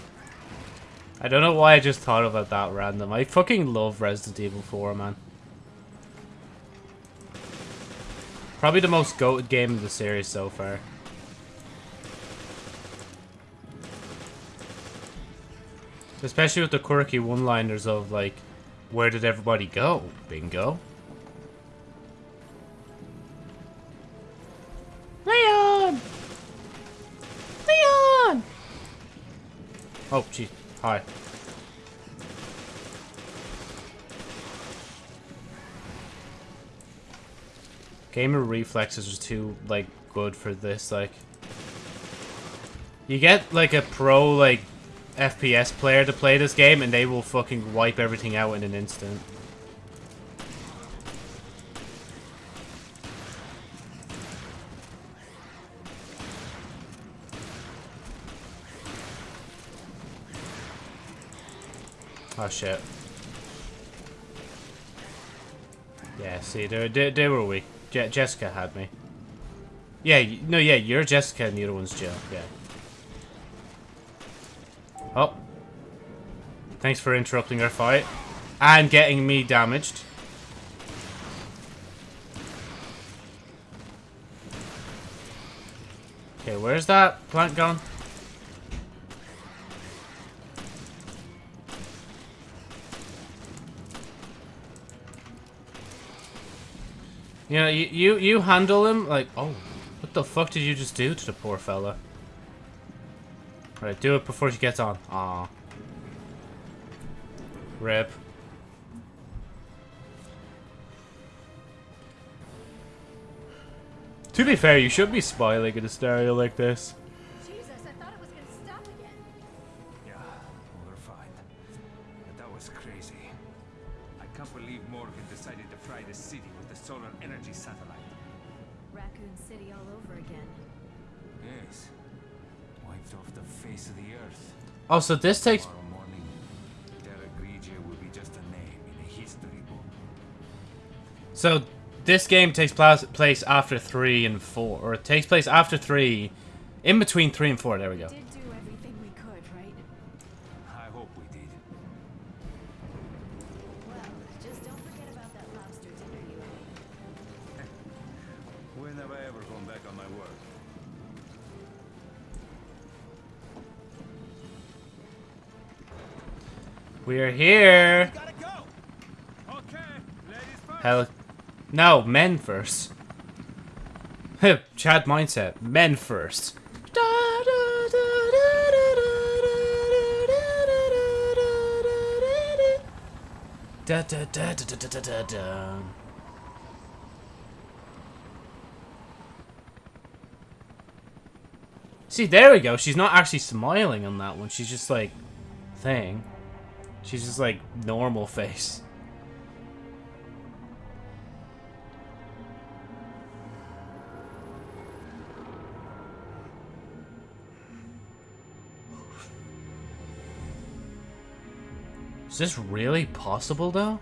I don't know why I just thought about that random. I fucking love Resident Evil 4, man. Probably the most goated game in the series so far. Especially with the quirky one-liners of, like, where did everybody go? Bingo. Leon! Leon! Oh, gee. Hi. Gamer reflexes are too, like, good for this, like... You get, like, a pro, like, FPS player to play this game, and they will fucking wipe everything out in an instant. Oh shit. Yeah, see, they, they, they were weak. Je Jessica had me. Yeah, no, yeah, you're Jessica and the other one's Jill. Yeah. Oh. Thanks for interrupting our fight. And getting me damaged. Okay, where's that plant gone? You know, you, you, you handle him like, oh, what the fuck did you just do to the poor fella? Right, do it before she gets on. Aw. Rip. To be fair, you should be smiling in a stereo like this. Wiped off the face of the earth. Oh, so this takes... Morning, will be just a name in a history book. So, this game takes plas- place after 3 and 4. Or it takes place after 3. In between 3 and 4. There we go. We're here. Gotta go! Okay, Hell, no, men first. Chad mindset, men first. Da da da da da da. See, there we go. She's not actually smiling on that one. She's just like, thing. She's just like normal face. Is this really possible though?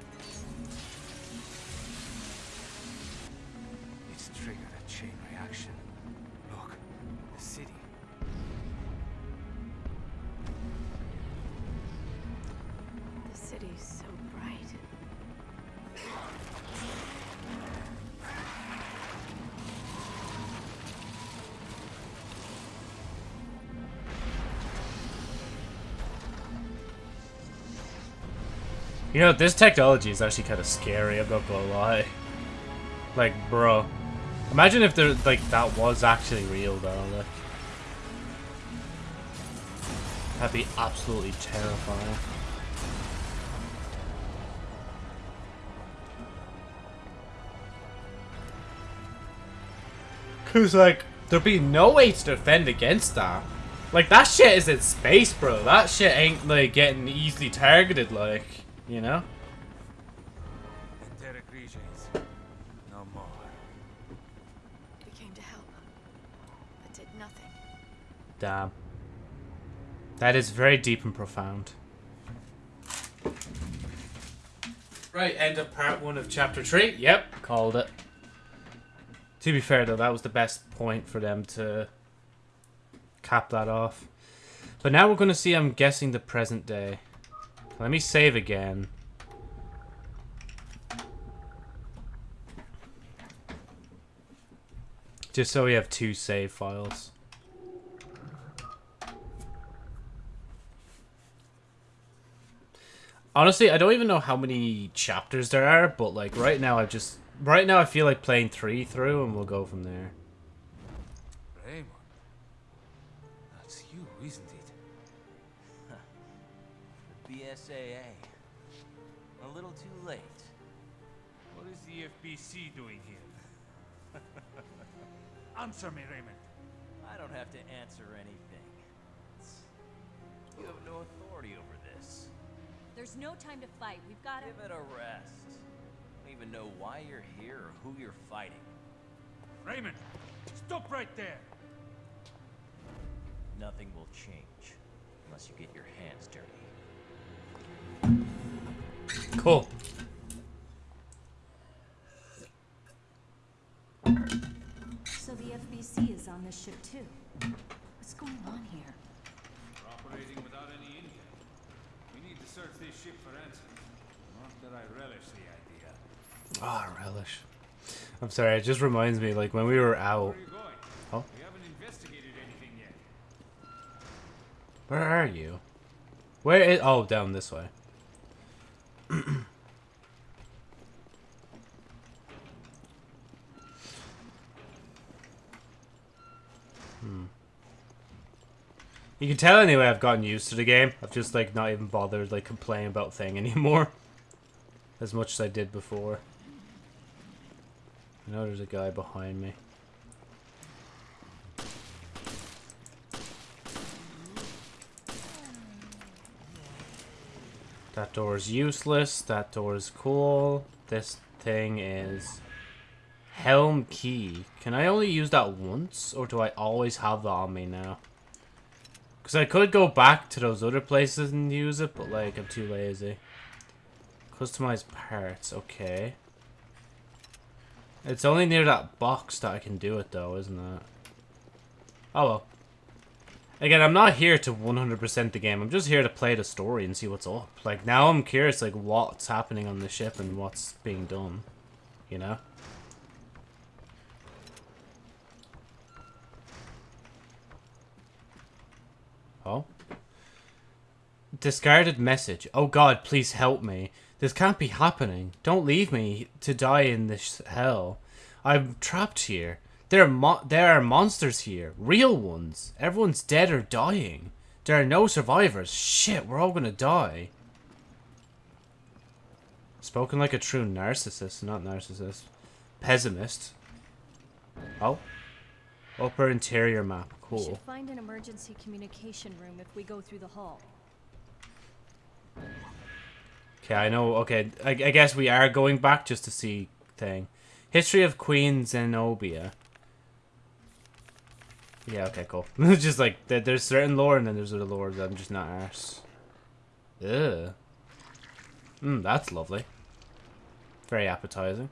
Know, this technology is actually kind of scary, I'm not gonna lie. Like, bro. Imagine if there, like, that was actually real, though. Like, that'd be absolutely terrifying. Cause, like, there'd be no way to defend against that. Like, that shit is in space, bro. That shit ain't, like, getting easily targeted, like, you know? Enteric regions. No more. We came to help, but did nothing. Damn. That is very deep and profound. Right, end of part one of chapter three. Yep, called it. To be fair though, that was the best point for them to cap that off. But now we're going to see, I'm guessing, the present day. Let me save again. Just so we have two save files. Honestly, I don't even know how many chapters there are, but like right now I just right now I feel like playing 3 through and we'll go from there. The BSAA. A little too late. What is the FBC doing here? Answer me, Raymond. I don't have to answer anything. You have no authority over this. There's no time to fight. We've got to. Give it a rest. I don't even know why you're here or who you're fighting. Raymond, stop right there. Nothing will change unless you get your hands dirty. Cool. So the FBC is on this ship too. What's going on here? We're operating without any intel. We need to search this ship for answers. Not that I relish the idea. Ah, relish. I'm sorry, it just reminds me, like, when we were out... Where are you going? Oh, We haven't investigated anything yet. where are you? Where is... Oh, down this way. Hmm. You can tell anyway I've gotten used to the game. I've just, like, not even bothered, like, complaining about thing anymore. As much as I did before. I know there's a guy behind me. That door is useless. That door is cool. This thing is helm key. Can I only use that once, or do I always have that on me now? Because I could go back to those other places and use it, but like I'm too lazy. Customize parts. Okay. It's only near that box that I can do it, though, isn't it? Oh well. Again, I'm not here to 100% the game. I'm just here to play the story and see what's up. Like, now I'm curious, like, what's happening on the ship and what's being done. You know? Oh? Discarded message. Oh god, please help me. This can't be happening. Don't leave me to die in this hell. I'm trapped here. There are mo there are monsters here. Real ones. Everyone's dead or dying. There are no survivors. Shit, we're all gonna die. Spoken like a true narcissist, not narcissist. Pessimist. Oh. Upper interior map. We Cool. should find an emergency communication room if we go through the hall. Okay, I know. Okay, I, I guess we are going back just to see thing. History of Queen Zenobia. Yeah, okay, cool. It's just like, there- there's certain lore and then there's other lore that I'm just not arse. Ugh. Mmm, that's lovely. Very appetizing.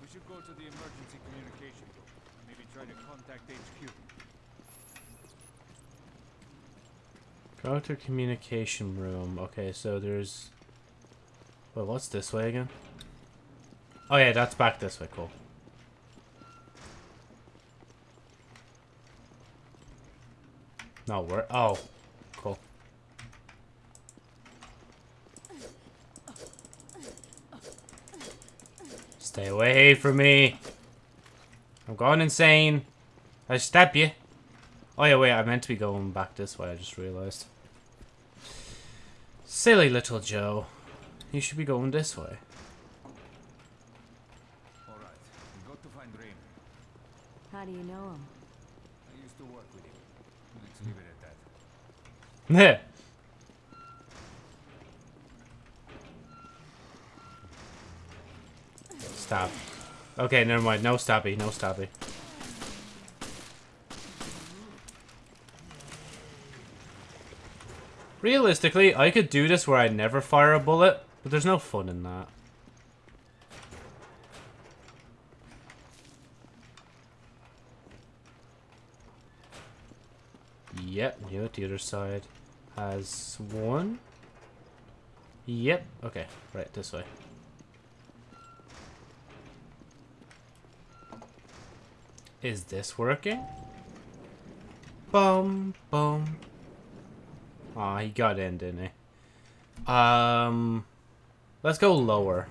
We should go to the emergency communication room. Maybe try to contact HQ. Go to communication room. Okay, so there's... Wait, what's this way again? Oh yeah, that's back this way, cool. No, where? Oh, cool. Stay away from me. I'm going insane. I stab you. Oh yeah, wait, I meant to be going back this way, I just realized. Silly little Joe. You should be going this way. Alright, we got to find Raymond. How do you know him? I used to work with him. Let's leave it at that. Heh. Stab. Okay, never mind. No stabby, no stabby. Realistically, I could do this where I never fire a bullet, but there's no fun in that. Yep, you the other side has one. Yep, okay, right, this way. Is this working? Boom, bum. Aw, he got in, didn't he? Um, let's go lower.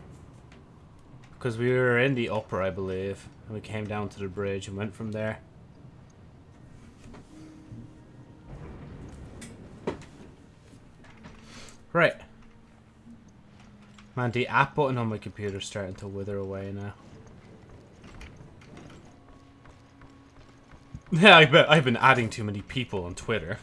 Because we were in the upper, I believe. And we came down to the bridge and went from there. Right. Man, the app button on my computer's starting to wither away now. Yeah, I bet I've been adding too many people on Twitter.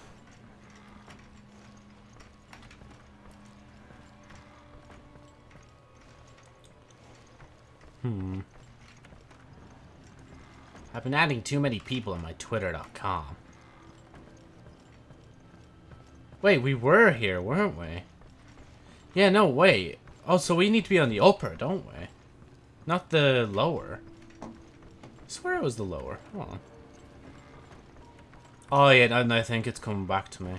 Hmm. I've been adding too many people on my twitter.com. Wait, we were here, weren't we? Yeah, no, wait. Oh, so we need to be on the upper, don't we? Not the lower. I swear it was the lower. Hold on. Oh, yeah, and I think it's coming back to me.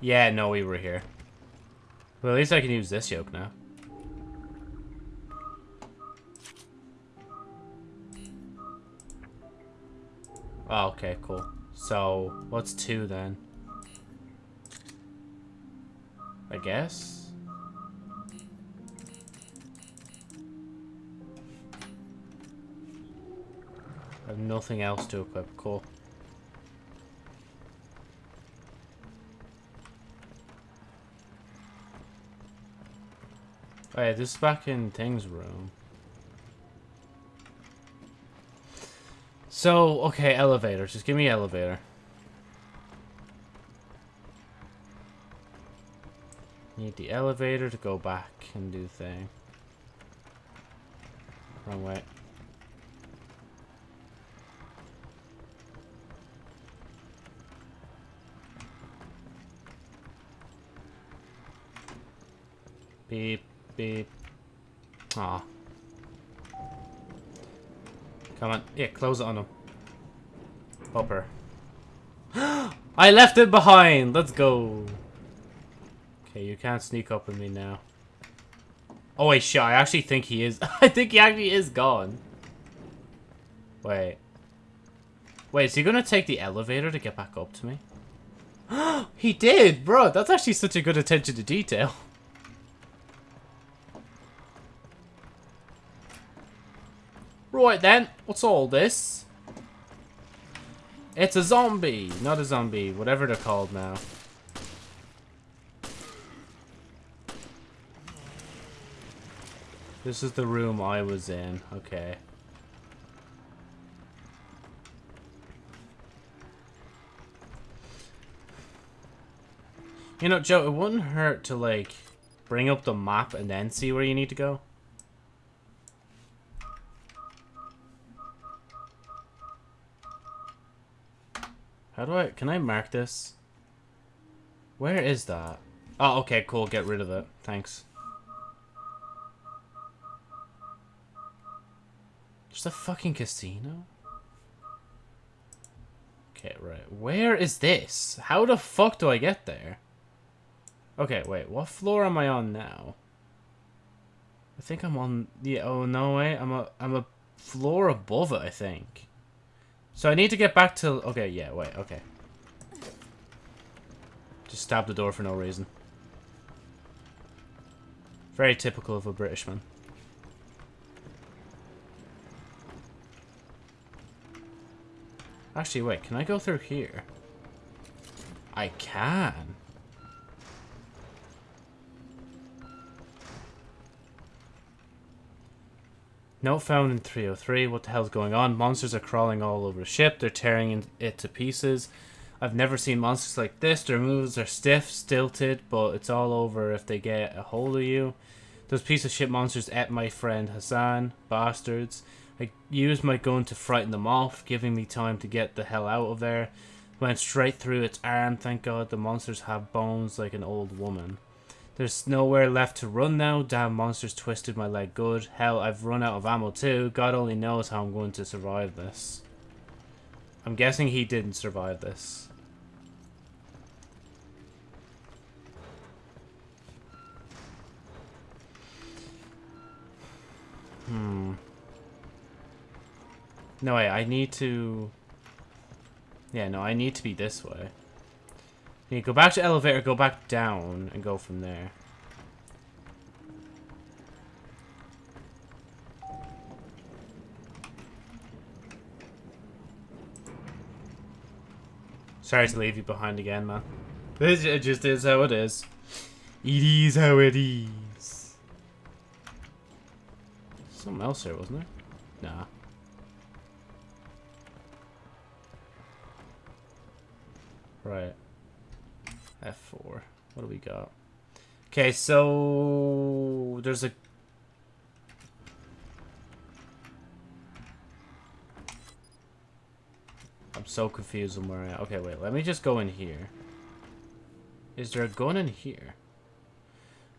Yeah, no, we were here. Well, at least I can use this yoke now. Oh, okay, cool. So, what's two then? I guess? I have nothing else to equip. Cool. Oh yeah, this is back in Thing's room. So, okay, elevator. Just give me elevator. Need the elevator to go back and do thing. Wrong way. Beep, beep. Aw. Come on. Yeah, close it on him. Popper. I left it behind! Let's go! Okay, you can't sneak up on me now. Oh, wait, shit. I actually think he is. I think he actually is gone. Wait. Wait, is he gonna take the elevator to get back up to me? he did, bro. That's actually such a good attention to detail. Right then, what's all this? It's a zombie, not a zombie, whatever they're called now. This is the room I was in, okay. You know, Joe, it wouldn't hurt to, like, bring up the map and then see where you need to go. How do I... Can I mark this? Where is that? Oh, okay, cool. Get rid of it. Thanks. Just a fucking casino? Okay, right. Where is this? How the fuck do I get there? Okay, wait. What floor am I on now? I think I'm on... Yeah, oh, no way. I'm a, I'm a floor above it, I think. So I need to get back to... Okay, yeah, wait, okay. Just stab the door for no reason. Very typical of a British man. Actually, wait, can I go through here? I can. Note found in 303. What the hell's going on? Monsters are crawling all over the ship. They're tearing it to pieces. I've never seen monsters like this. Their moves are stiff, stilted, but it's all over if they get a hold of you. Those piece of shit monsters ate my friend Hassan. Bastards. I used my gun to frighten them off, giving me time to get the hell out of there. Went straight through its arm. Thank God the monsters have bones like an old woman. There's nowhere left to run now. Damn monsters twisted my leg good. Hell, I've run out of ammo too. God only knows how I'm going to survive this. I'm guessing he didn't survive this. Hmm. No, wait, I need to... Yeah, no, I need to be this way. Yeah, go back to elevator, go back down, and go from there. Sorry to leave you behind again, man. It just is how it is. It is how it is. Something else here, wasn't there? Nah. Right. F4. What do we got? Okay, so there's a I'm so confused on where I. Okay, wait, let me just go in here. Is there a gun in here?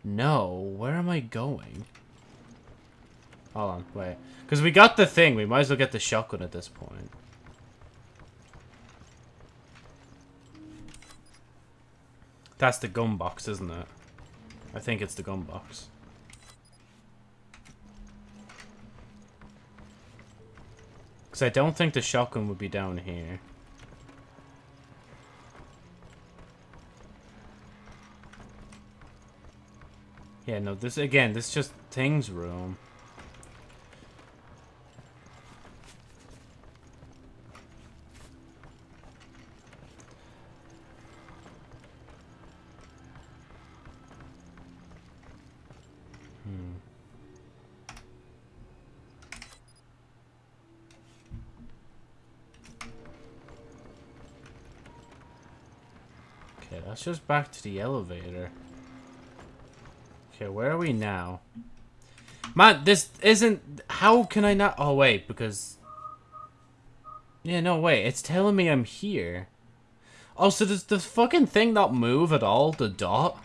No, where am I going? Hold on, wait. Because we got the thing, we might as well get the shotgun at this point. That's the gun box, isn't it? I think it's the gun box. Because I don't think the shotgun would be down here. Yeah, no, this, again, this is just things room. Let's just back to the elevator. Okay, where are we now? Man, this isn't... How can I not... Oh, wait, because... Yeah, no, wait. It's telling me I'm here. Oh, so does the fucking thing not move at all? The dot?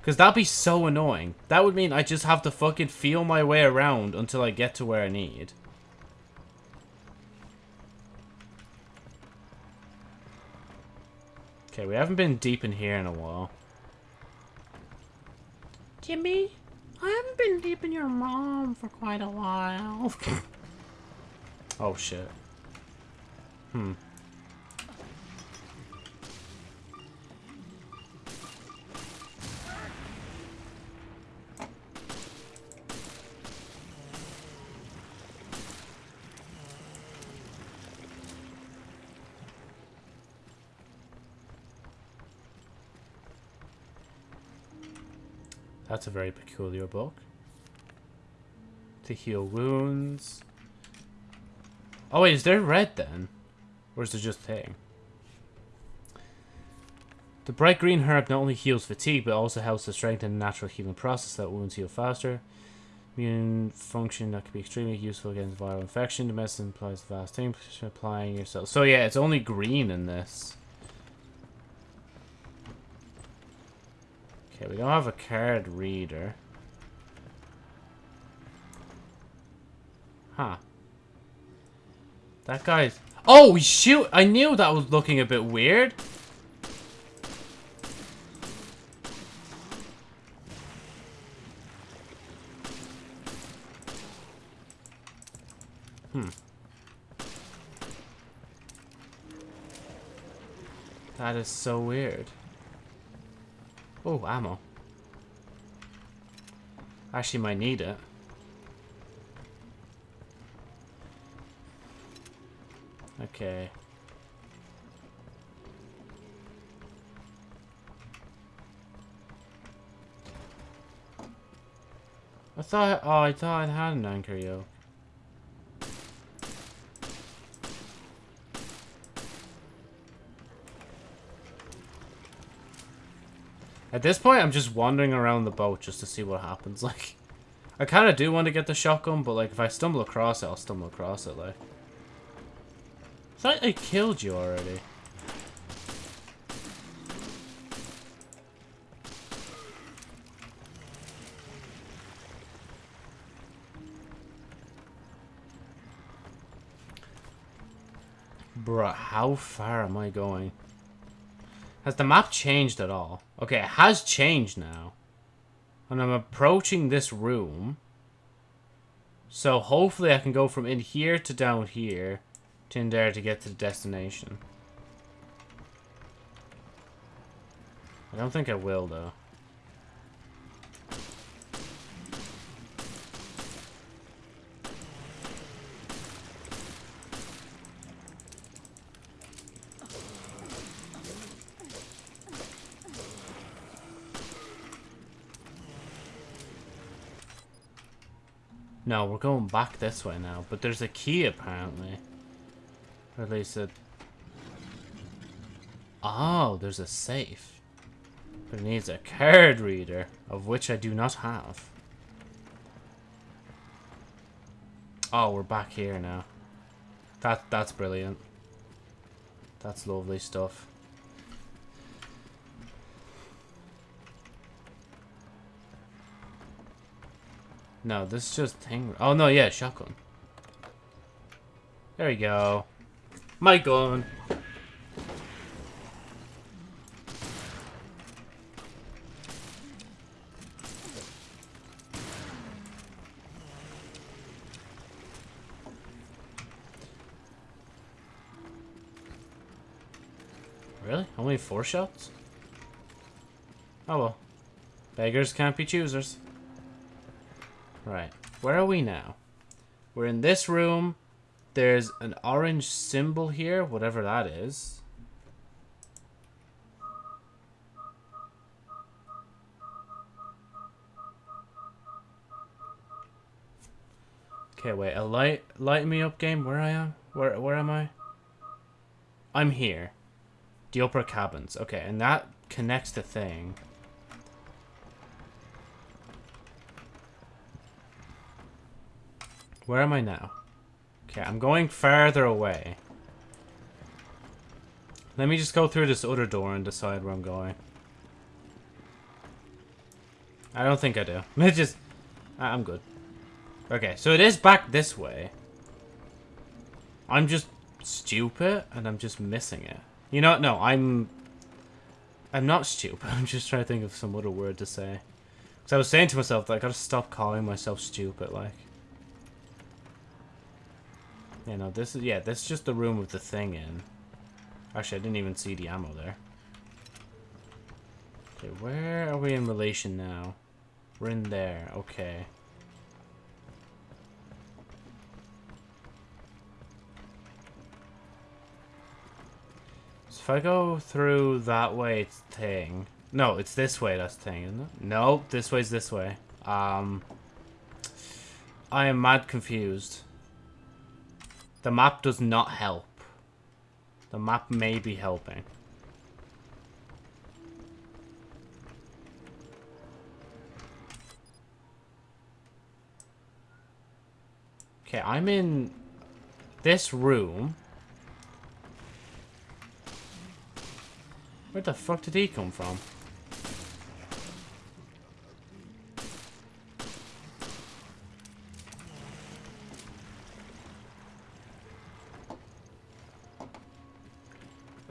Because that'd be so annoying. That would mean I just have to fucking feel my way around until I get to where I need. Okay, we haven't been deep in here in a while. Jimmy? I haven't been deep in your mom for quite a while. oh shit. Hmm. That's a very peculiar book. To heal wounds. Oh wait, is there red then? Or is it just thing? The bright green herb not only heals fatigue, but also helps to strengthen the natural healing process that wounds heal faster. Immune function that can be extremely useful against viral infection. The medicine implies vast thing applying yourself. So yeah, it's only green in this. Okay, we don't have a card reader. Huh. That guy's... Oh, shoot! I knew that was looking a bit weird. Hmm. That is so weird. Oh, ammo. Actually might need it. Okay. I thought, oh, I thought I had an anchor yoke. At this point, I'm just wandering around the boat just to see what happens. Like, I kind of do want to get the shotgun, but like, if I stumble across it, I'll stumble across it. Like, I thought I killed you already. Bruh, how far am I going? Has the map changed at all? Okay, it has changed now. And I'm approaching this room. So hopefully I can go from in here to down here to in there to get to the destination. I don't think I will though. No, we're going back this way now. But there's a key, apparently. Or at least a... Oh, there's a safe. But it needs a card reader, of which I do not have. Oh, we're back here now. That That's brilliant. That's lovely stuff. No, this is just thing. Oh no, yeah, shotgun. There we go. My gun. Really? Only four shots? Oh well. Beggars can't be choosers. Right. Where are we now? We're in this room. There's an orange symbol here, whatever that is. Okay, wait. A light, light me up game. Where I am? Where, where am I? I'm here. The upper cabins. Okay, and that connects the thing. Where am I now? Okay, I'm going farther away. Let me just go through this other door and decide where I'm going. I don't think I do. It just... I'm good. Okay, so it is back this way. I'm just stupid, and I'm just missing it. You know, what? no, I'm... I'm not stupid. I'm just trying to think of some other word to say. Because I was saying to myself that I gotta stop calling myself stupid, like. You know, this is, yeah, this is just the room with the thing in. Actually, I didn't even see the ammo there. Okay, where are we in relation now? We're in there, okay. So if I go through that way, it's thing. No, it's this way, that's thing, isn't it? No, this way's this way. Um, I am mad confused. The map does not help. The map may be helping. Okay, I'm in this room. Where the fuck did he come from?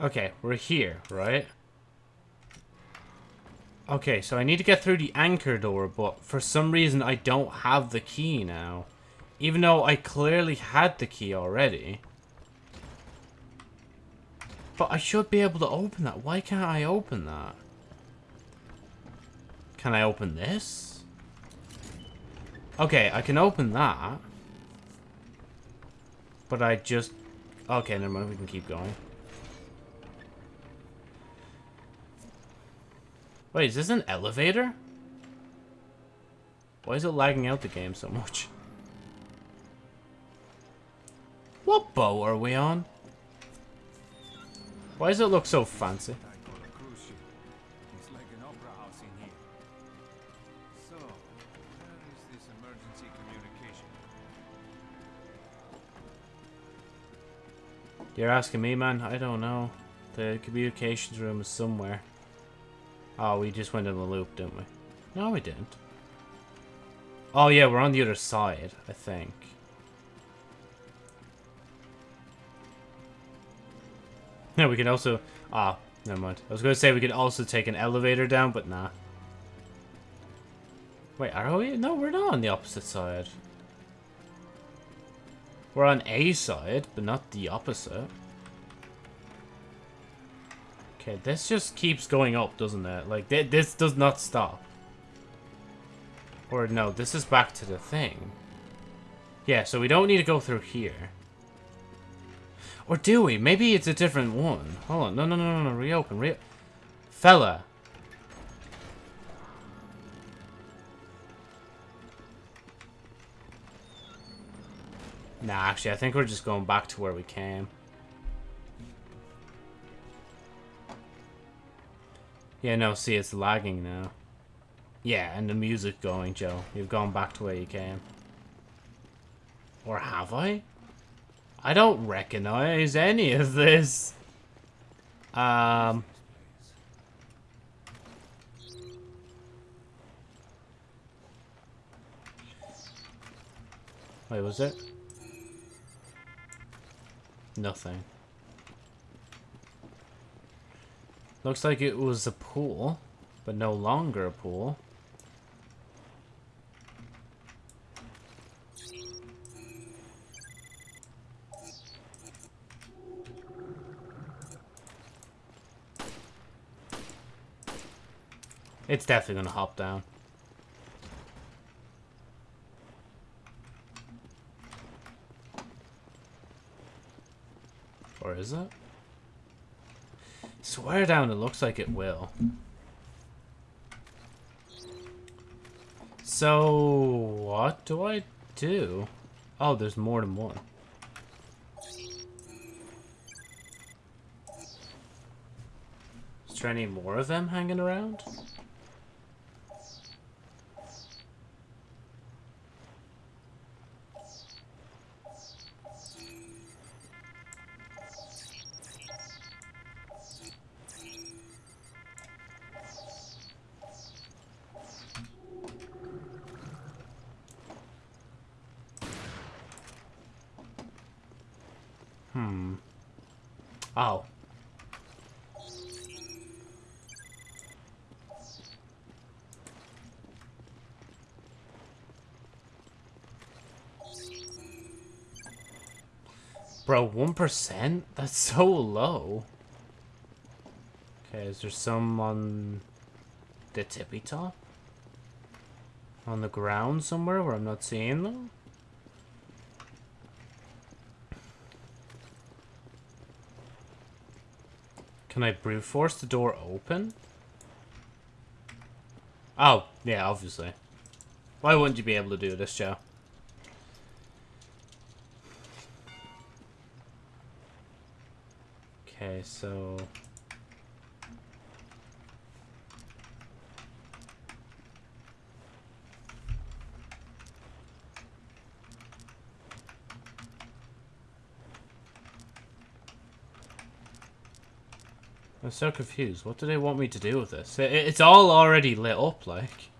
Okay, we're here, right? Okay, so I need to get through the anchor door, but for some reason I don't have the key now. Even though I clearly had the key already. But I should be able to open that. Why can't I open that? Can I open this? Okay, I can open that. But I just... Okay, never mind. We can keep going. Wait, is this an elevator? Why is it lagging out the game so much? What boat are we on? Why does it look so fancy? You're asking me, man? I don't know. The communications room is somewhere. Oh, we just went in the loop, didn't we? No, we didn't. Oh, yeah, we're on the other side, I think. Yeah, we can also... Ah, never mind. I was going to say we could also take an elevator down, but nah. Wait, are we? No, we're not on the opposite side. We're on a side, but not the opposite. Okay, this just keeps going up, doesn't it? Like, th this does not stop. Or, no, this is back to the thing. Yeah, so we don't need to go through here. Or do we? Maybe it's a different one. Hold on. No, no, no, no, no. Reopen. Re Fella. Nah, actually, I think we're just going back to where we came. Yeah, no, see, it's lagging now. Yeah, and the music going, Joe. You've gone back to where you came. Or have I? I don't recognize any of this. Um... Wait, was it? Nothing. Looks like it was a pool, but no longer a pool. It's definitely gonna hop down. Or is it? Swear down, it looks like it will. So, what do I do? Oh, there's more than one. Is there any more of them hanging around? Bro, 1%? That's so low. Okay, is there some on the tippy top? On the ground somewhere where I'm not seeing them? Can I brute force the door open? Oh, yeah, obviously. Why wouldn't you be able to do this, Joe? Okay, so... I'm so confused. What do they want me to do with this? It's all already lit up, like.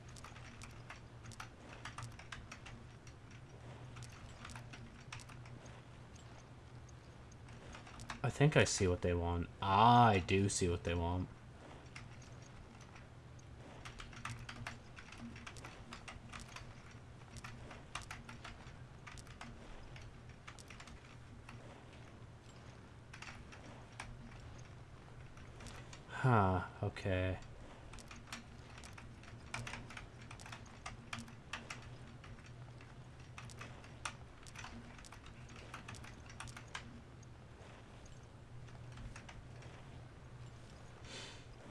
Think I see what they want. Ah, I do see what they want. Huh, okay.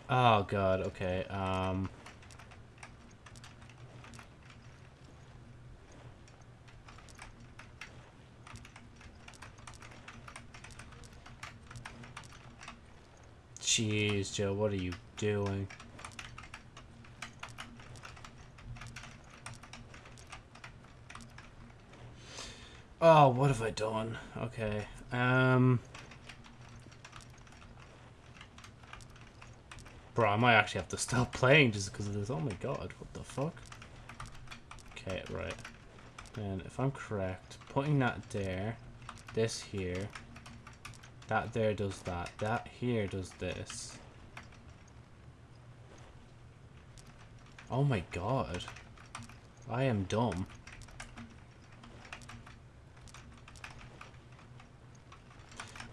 Oh god, okay. Um Jeez, Joe, what are you doing? Oh, what have I done? Okay. Um Bro, I might actually have to stop playing just because of this. Oh my god, what the fuck? Okay, right. And if I'm correct, putting that there, this here, that there does that, that here does this. Oh my god. I am dumb.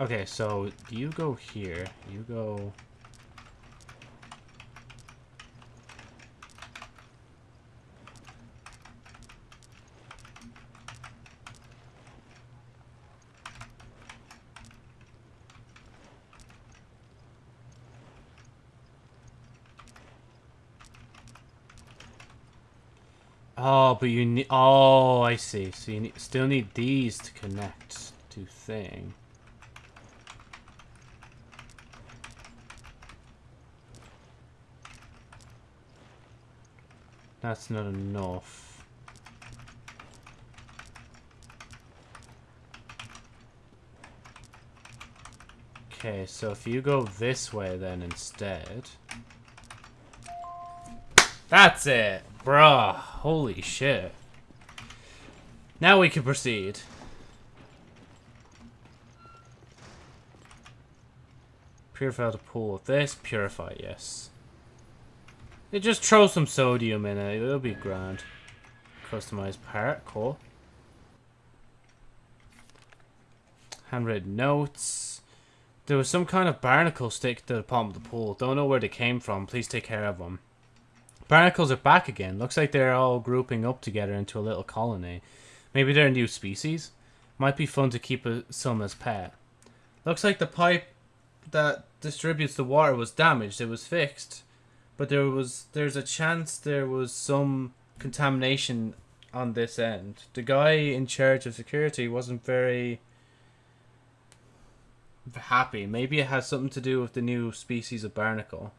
Okay, so you go here, you go... Oh, but you need... Oh, I see. So you still need these to connect to thing. That's not enough. Okay, so if you go this way then instead... That's it! Bruh, holy shit. Now we can proceed. Purify the pool. This, purify, yes. Just throw some sodium in it, it'll be grand. Customized part, cool. Handwritten notes. There was some kind of barnacle stick to the bottom of the pool. Don't know where they came from. Please take care of them. Barnacles are back again. Looks like they're all grouping up together into a little colony. Maybe they're a new species. Might be fun to keep a, some as pet. Looks like the pipe that distributes the water was damaged. It was fixed. But there was there's a chance there was some contamination on this end. The guy in charge of security wasn't very happy. Maybe it has something to do with the new species of barnacle.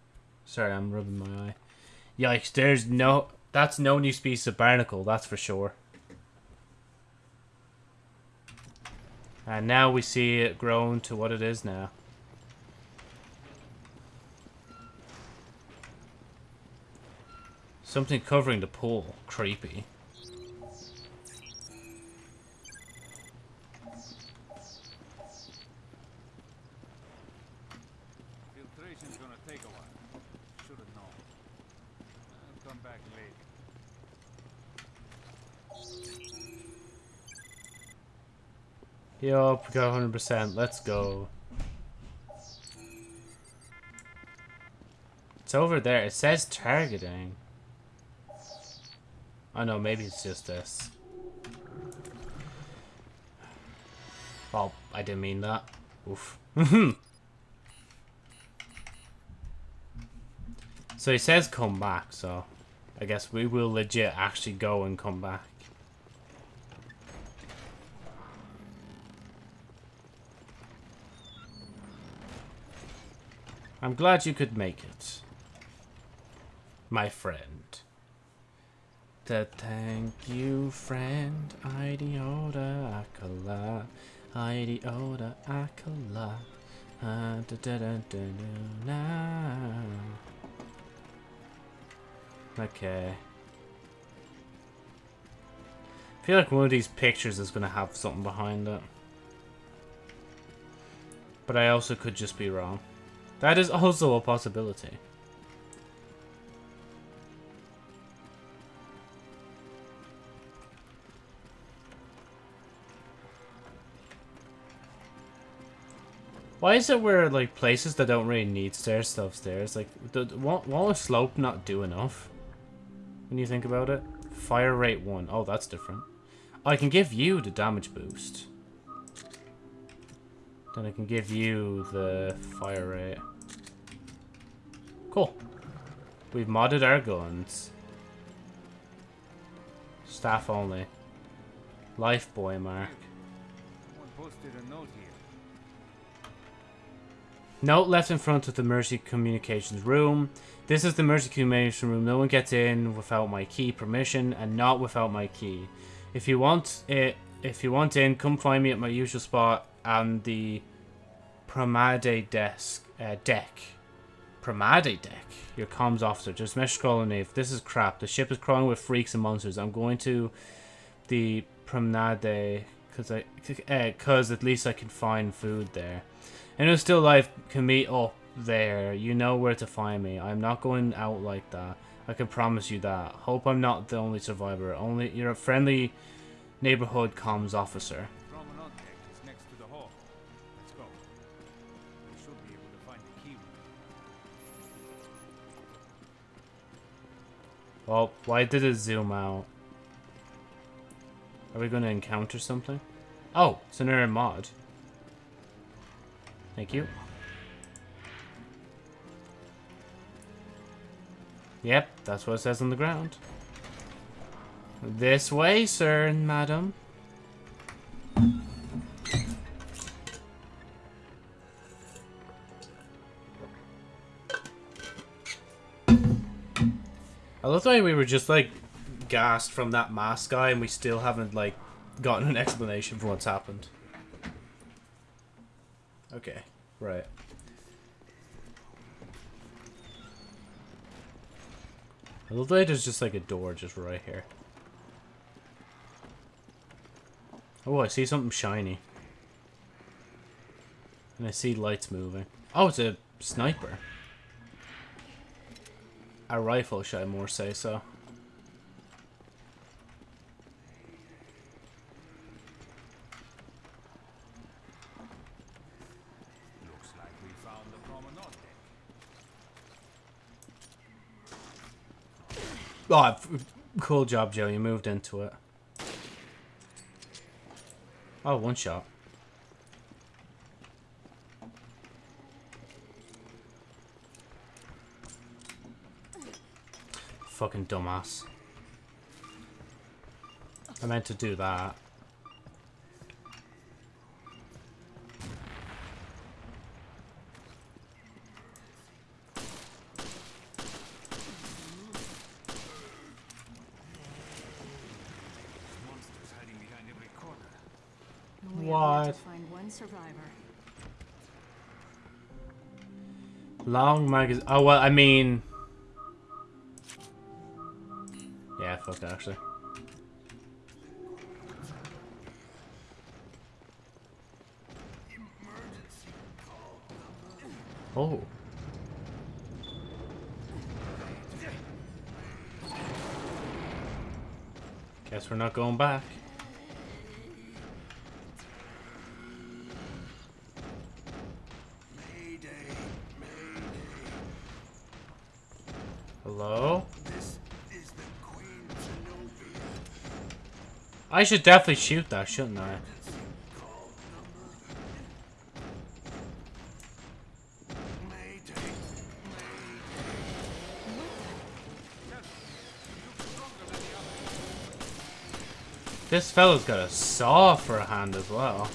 Sorry, I'm rubbing my eye. Yikes, there's no... That's no new species of barnacle, that's for sure. And now we see it grown to what it is now. Something covering the pool. Creepy. Yup, we got 100%. Let's go. It's over there. It says targeting. I oh, know, maybe it's just this. Well, I didn't mean that. Oof. so he says come back, so I guess we will legit actually go and come back. I'm glad you could make it. My friend. To thank you, friend. Idiota Akala. Idiota Akala. Uh, da, da, da, da, da, Okay. I feel like one of these pictures is going to have something behind it. But I also could just be wrong. That is also a possibility. Why is it where, like, places that don't really need stairs stuff stairs? Like, won't, won't a slope not do enough? When you think about it? Fire rate 1. Oh, that's different. I can give you the damage boost. Then I can give you the fire rate. Cool. We've modded our guns. Staff only. Life boy mark. Note left in front of the Mercy Communications room. This is the Mercy Communications room. No one gets in without my key permission and not without my key. If you want it, if you want in, come find me at my usual spot and the Pramade desk uh, deck. Pramade deck. Your comms officer. Just mesh scrolling if this is crap. The ship is crawling with freaks and monsters. I'm going to the Promenade because I because uh, at least I can find food there. And if still life can meet up there. You know where to find me. I'm not going out like that. I can promise you that. Hope I'm not the only survivor. Only you're a friendly neighborhood comms officer. Well, why did it zoom out? Are we going to encounter something? Oh, it's another mod. Thank you. Yep, that's what it says on the ground. This way, sir and madam. I love the way we were just like gassed from that mask guy and we still haven't like gotten an explanation for what's happened. Okay, right. I love that there's just like a door just right here. Oh, I see something shiny. And I see lights moving. Oh, it's a sniper. A rifle, should I more say so. Looks like we found the promenade Oh, cool job, Joe. You moved into it. Oh, one shot. Fucking dumbass. I meant to do that. What? Long magazine. Oh well, I mean, actually. Oh. Guess we're not going back. I should definitely shoot that, shouldn't I? This fellow's got a saw for a hand as well.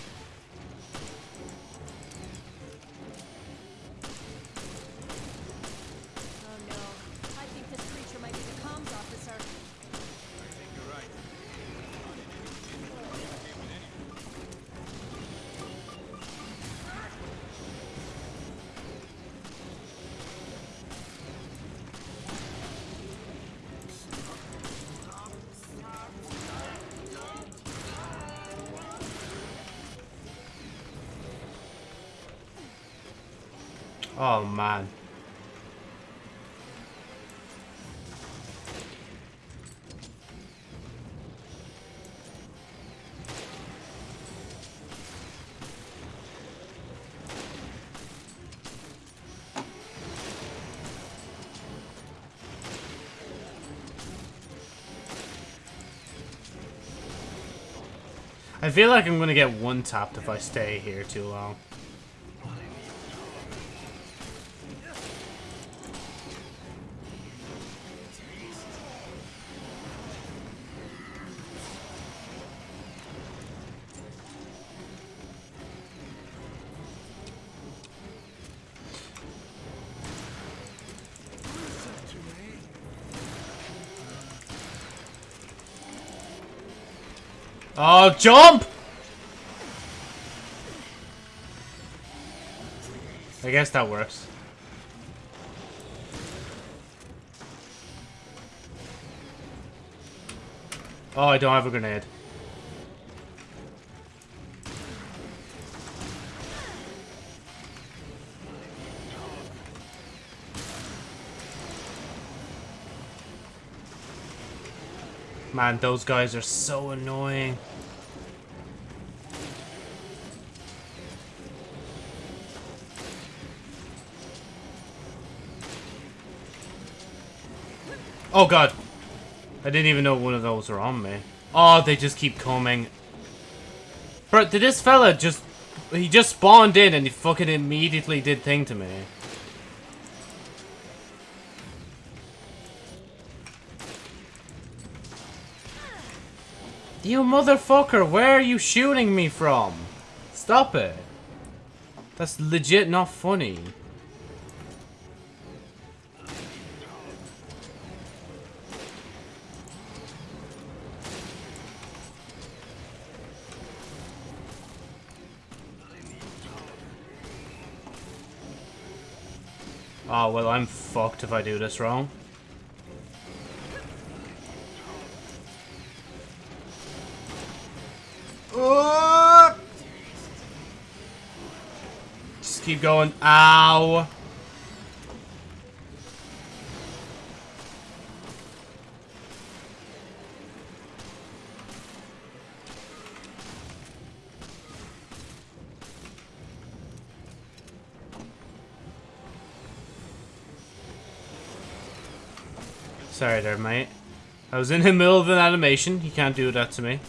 I feel like I'm gonna get one tapped if I stay here too long. Oh, jump! I guess that works. Oh, I don't have a grenade. Man, those guys are so annoying. Oh god. I didn't even know one of those were on me. Oh, they just keep coming. Bro, did this fella just... He just spawned in and he fucking immediately did thing to me. You motherfucker, where are you shooting me from? Stop it. That's legit not funny. Oh, well, I'm fucked if I do this wrong. Keep going. Ow. Sorry there, mate. I was in the middle of an animation. You can't do that to me.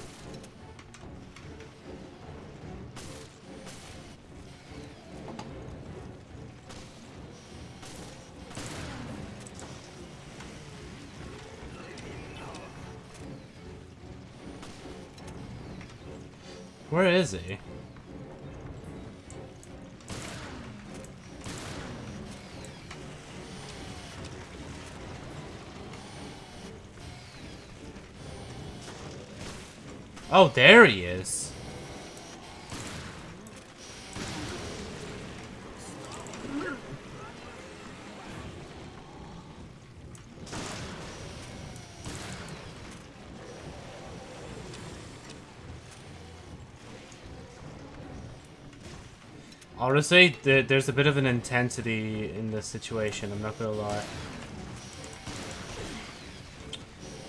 Honestly, th there's a bit of an intensity in this situation, I'm not gonna lie.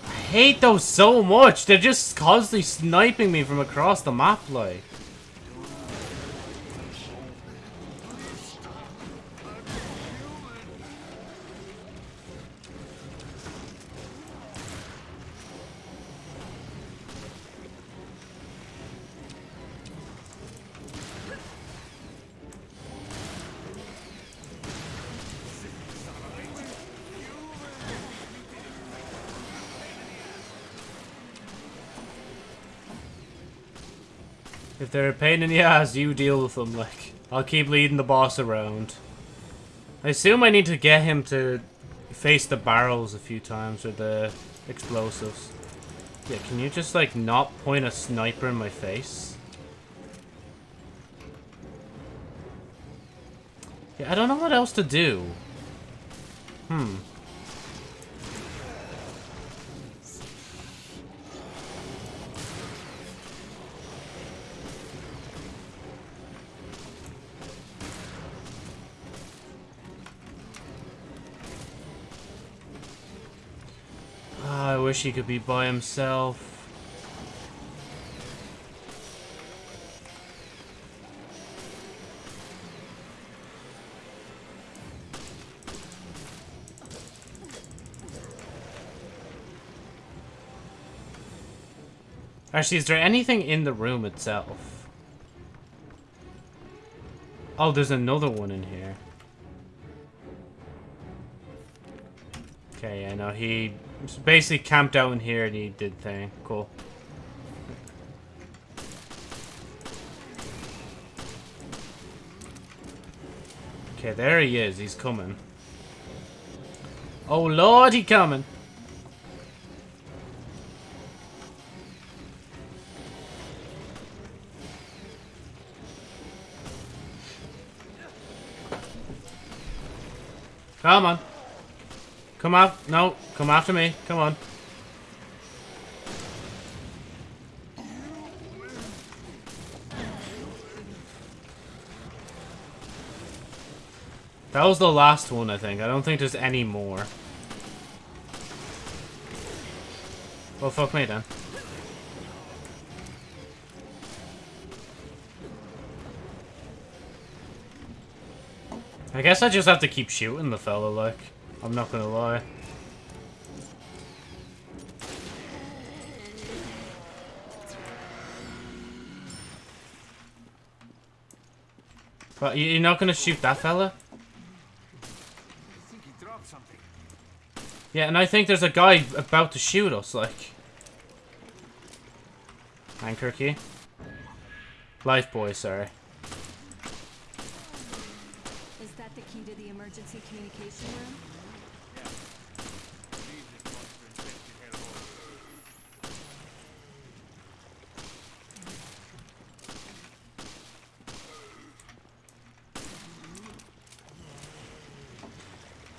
I hate those so much! They're just constantly sniping me from across the map, like. If they're a pain in the ass, you deal with them, like. I'll keep leading the boss around. I assume I need to get him to face the barrels a few times, or the explosives. Yeah, can you just, like, not point a sniper in my face? Yeah, I don't know what else to do. Hmm. Wish he could be by himself. Actually, is there anything in the room itself? Oh, there's another one in here. Okay, yeah, no, he basically camped out in here and he did thing. Cool. Okay, there he is. He's coming. Oh, Lord, he coming. Come on. Come out. No, come after me. Come on. That was the last one, I think. I don't think there's any more. Well, fuck me then. I guess I just have to keep shooting the fella, like. I'm not gonna lie. But you're not gonna shoot that fella? Yeah, and I think there's a guy about to shoot us, like. Anchor key. Life boy, sorry. Is that the key to the emergency communication room?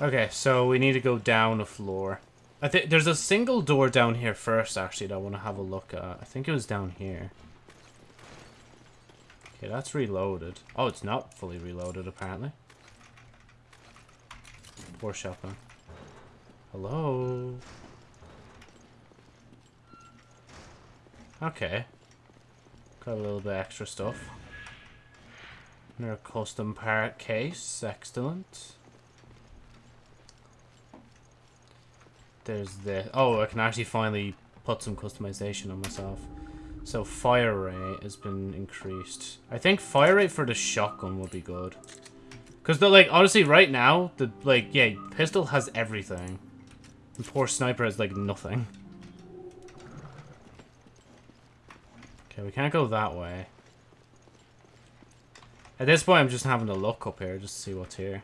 Okay, so we need to go down a floor. I think there's a single door down here first, actually, that I want to have a look at. I think it was down here. Okay, that's reloaded. Oh, it's not fully reloaded, apparently. Poor shotgun. Hello? Okay. Got a little bit extra stuff. Another custom part case. Excellent. There's the... Oh, I can actually finally put some customization on myself. So fire rate has been increased. I think fire rate for the shotgun would be good. Because, like, honestly, right now, the, like, yeah, pistol has everything. And poor sniper has, like, nothing. Okay, we can't go that way. At this point, I'm just having to look up here just to see what's here.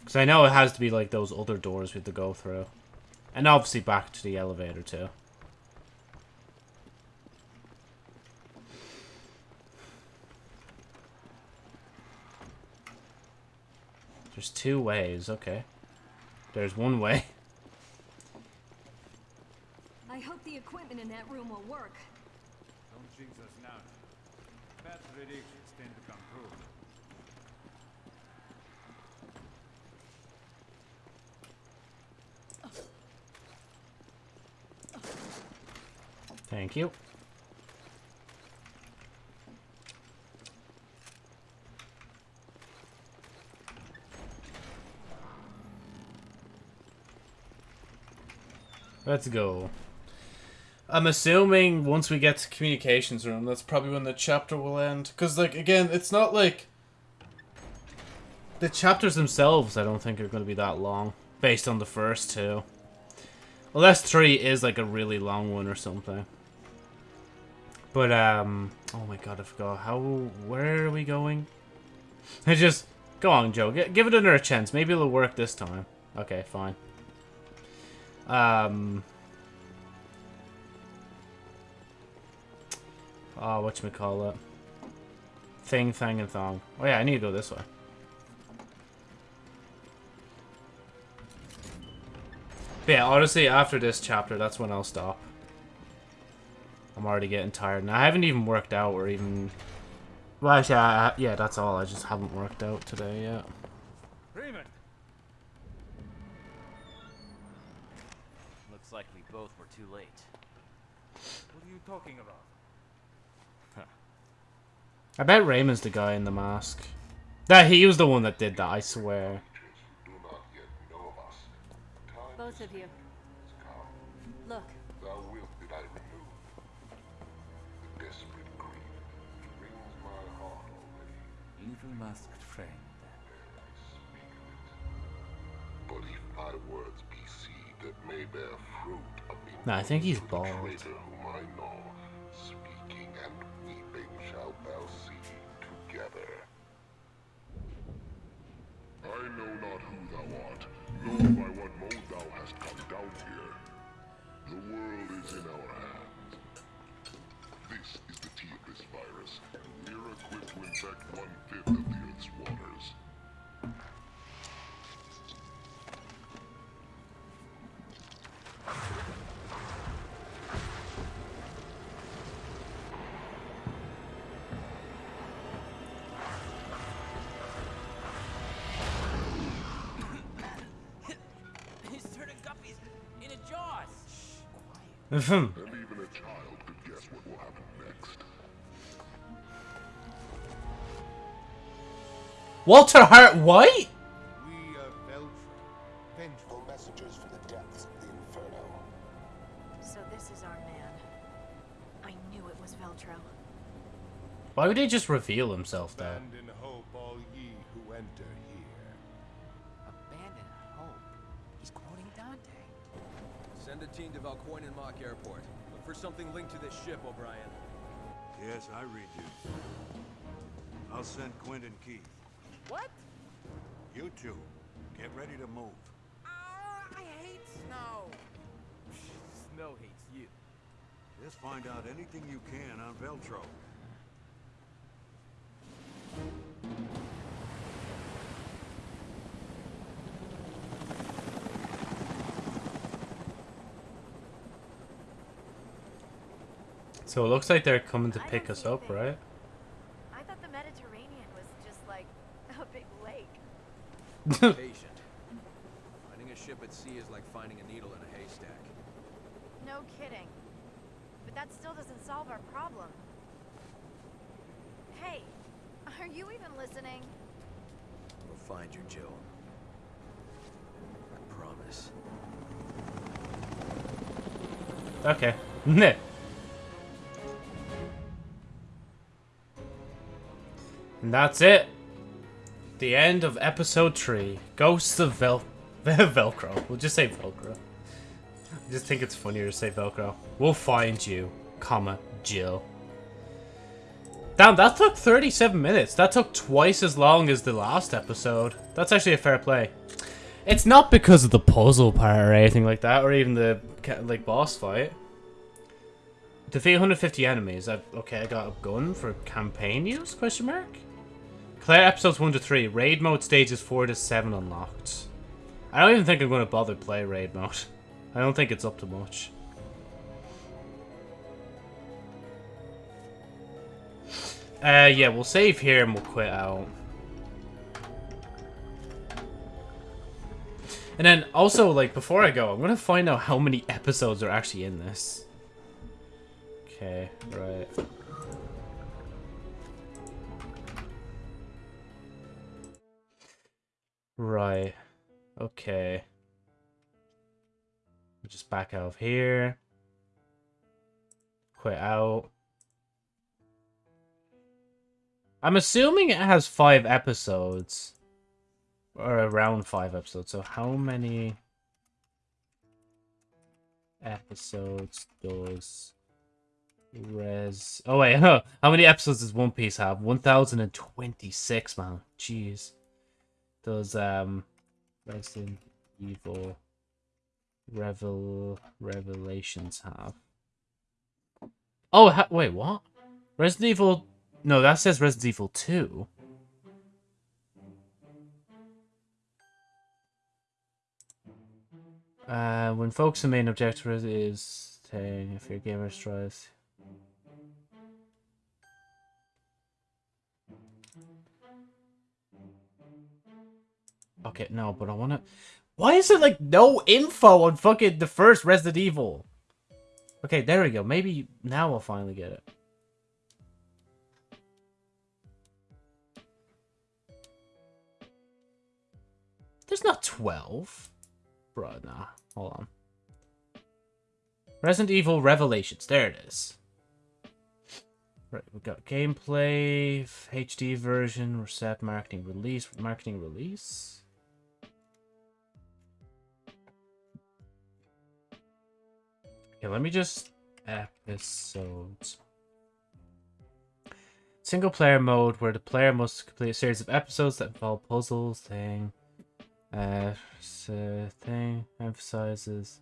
Because I know it has to be, like, those other doors we have to go through. And obviously back to the elevator, too. There's two ways, okay. There's one way. I hope the equipment in that room will work. Don't jinx us now. Bad predictions tend to come true. Thank you. Let's go. I'm assuming once we get to communications room, that's probably when the chapter will end. Because, like, again, it's not like... The chapters themselves, I don't think, are going to be that long. Based on the first two. Unless 3 is, like, a really long one or something. But, um... Oh my god, I forgot. How... Where are we going? I just... Go on, Joe. Give it another chance. Maybe it'll work this time. Okay, fine. Um... Oh, whatchamacallit. Thing, thing, and thong. Oh yeah, I need to go this way. But yeah, honestly, after this chapter, that's when I'll stop. I'm already getting tired. And I haven't even worked out or even... Well, actually, I, yeah, that's all. I just haven't worked out today yet. Raymond! Looks like we both were too late. What are you talking about? I bet Raymond's the guy in the mask. That he was the one that did that, I swear. Both of you. Masked friend. But if my words be seed that may bear fruit amid Nah, I think he's the bald. traitor whom I know, speaking and weeping shalt thou see together. I know not who thou art, nor by what mode thou hast come down here. The world is in our hands. This is the T-Abyss virus, and we're equipped to infect one-fifth of the Earth's waters. He's turning guppies into jaws! Hmm. Ahem. Walter Hart White? We are Veltro, vengeful messengers from the depths of the Inferno. So this is our man. I knew it was Veltro. Why would he just reveal himself there? Abandon hope, all ye who enter here. Abandon hope. He's quoting Dante. Send a team to Valkoinen Mökki Airport. Look for something linked to this ship, O'Brian. Yes, I read you. I'll send Quint and Keith. What? You two, get ready to move. Ah, I hate snow. Snow hates you. Just find out anything you can on Veltro. So it looks like they're coming to pick us up, right? I thought the Mediterranean was just like a big lake. Patient. Finding a ship at sea is like finding a needle in a haystack. No kidding. But that still doesn't solve our problem. Hey, are you even listening? We'll find you, Jill. I promise. Okay. Neh. And that's it. The end of episode 3. Ghosts of Vel... Velcro. We'll just say Velcro. I just think it's funnier to say Velcro. We'll find you, comma, Jill. Damn, that took 37 minutes. That took twice as long as the last episode. That's actually a fair play. It's not because of the puzzle part or anything like that, or even the like boss fight. Defeat 150 enemies. I, okay, I got a gun for campaign use? Question mark. Clear episodes 1 to 3. Raid mode stages 4 to 7 unlocked. I don't even think I'm going to bother play raid mode. I don't think it's up to much. Uh, yeah, we'll save here and we'll quit out. And then also, like, before I go, I'm gonna find out how many episodes are actually in this. Okay, right. Right. Okay. We'll just back out of here. Quit out. I'm assuming it has five episodes. Or around five episodes. So how many episodes does Res. Oh wait, how many episodes does One Piece have? One thousand and twenty-six, man. Jeez. Does um, Resident Evil Revel Revelations have? Oh, ha wait, what? Resident Evil? No, that says Resident Evil Two. Uh, when focus the main objective is saying if your gamer tries. Okay, no, but I wanna. Why is there like no info on fucking the first Resident Evil? Okay, there we go. Maybe now I'll finally get it. There's not 12. Bro, nah. Hold on. Resident Evil Revelations. There it is. Right, we've got gameplay, HD version, reset, marketing release, marketing release. Okay, let me just episodes. Single player mode where the player must complete a series of episodes that involve puzzles, thing, uh, so thing emphasizes.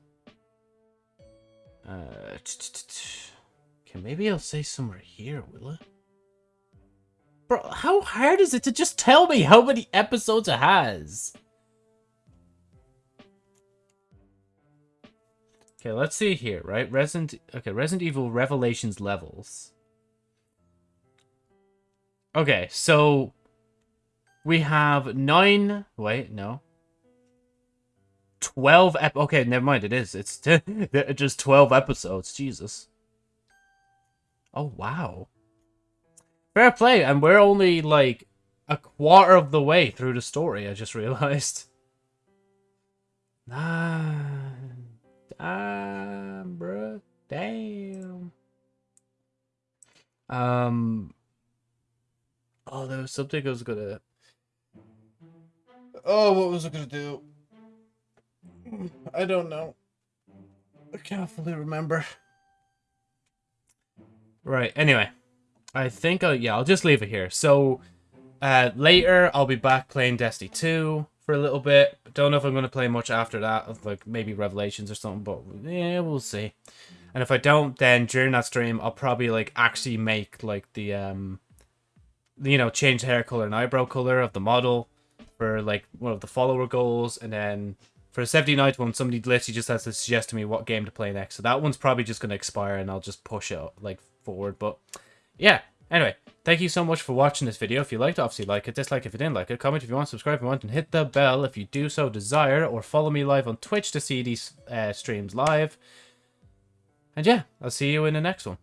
Uh, okay, maybe I'll say somewhere here, will it? Bro, how hard is it to just tell me how many episodes it has? Okay, let's see here, right? Resident okay, Resident Evil Revelations levels. Okay, so we have nine wait, no. 12 ep okay never mind it is it's just 12 episodes jesus oh wow fair play and we're only like a quarter of the way through the story i just realized nah damn bro damn um oh there was something i was gonna oh what was i gonna do I don't know. I can't fully remember. Right, anyway. I think, I'll, yeah, I'll just leave it here. So, uh, later, I'll be back playing Destiny 2 for a little bit. Don't know if I'm going to play much after that, like maybe Revelations or something, but yeah, we'll see. And if I don't, then during that stream, I'll probably, like, actually make, like, the, um, you know, change hair color and eyebrow color of the model for, like, one of the follower goals, and then for a 79th one, somebody literally just has to suggest to me what game to play next. So that one's probably just going to expire and I'll just push it like forward. But yeah, anyway, thank you so much for watching this video. If you liked it, obviously like it, dislike if you didn't like it, comment if you want, subscribe if you want, and hit the bell if you do so desire, or follow me live on Twitch to see these uh, streams live. And yeah, I'll see you in the next one.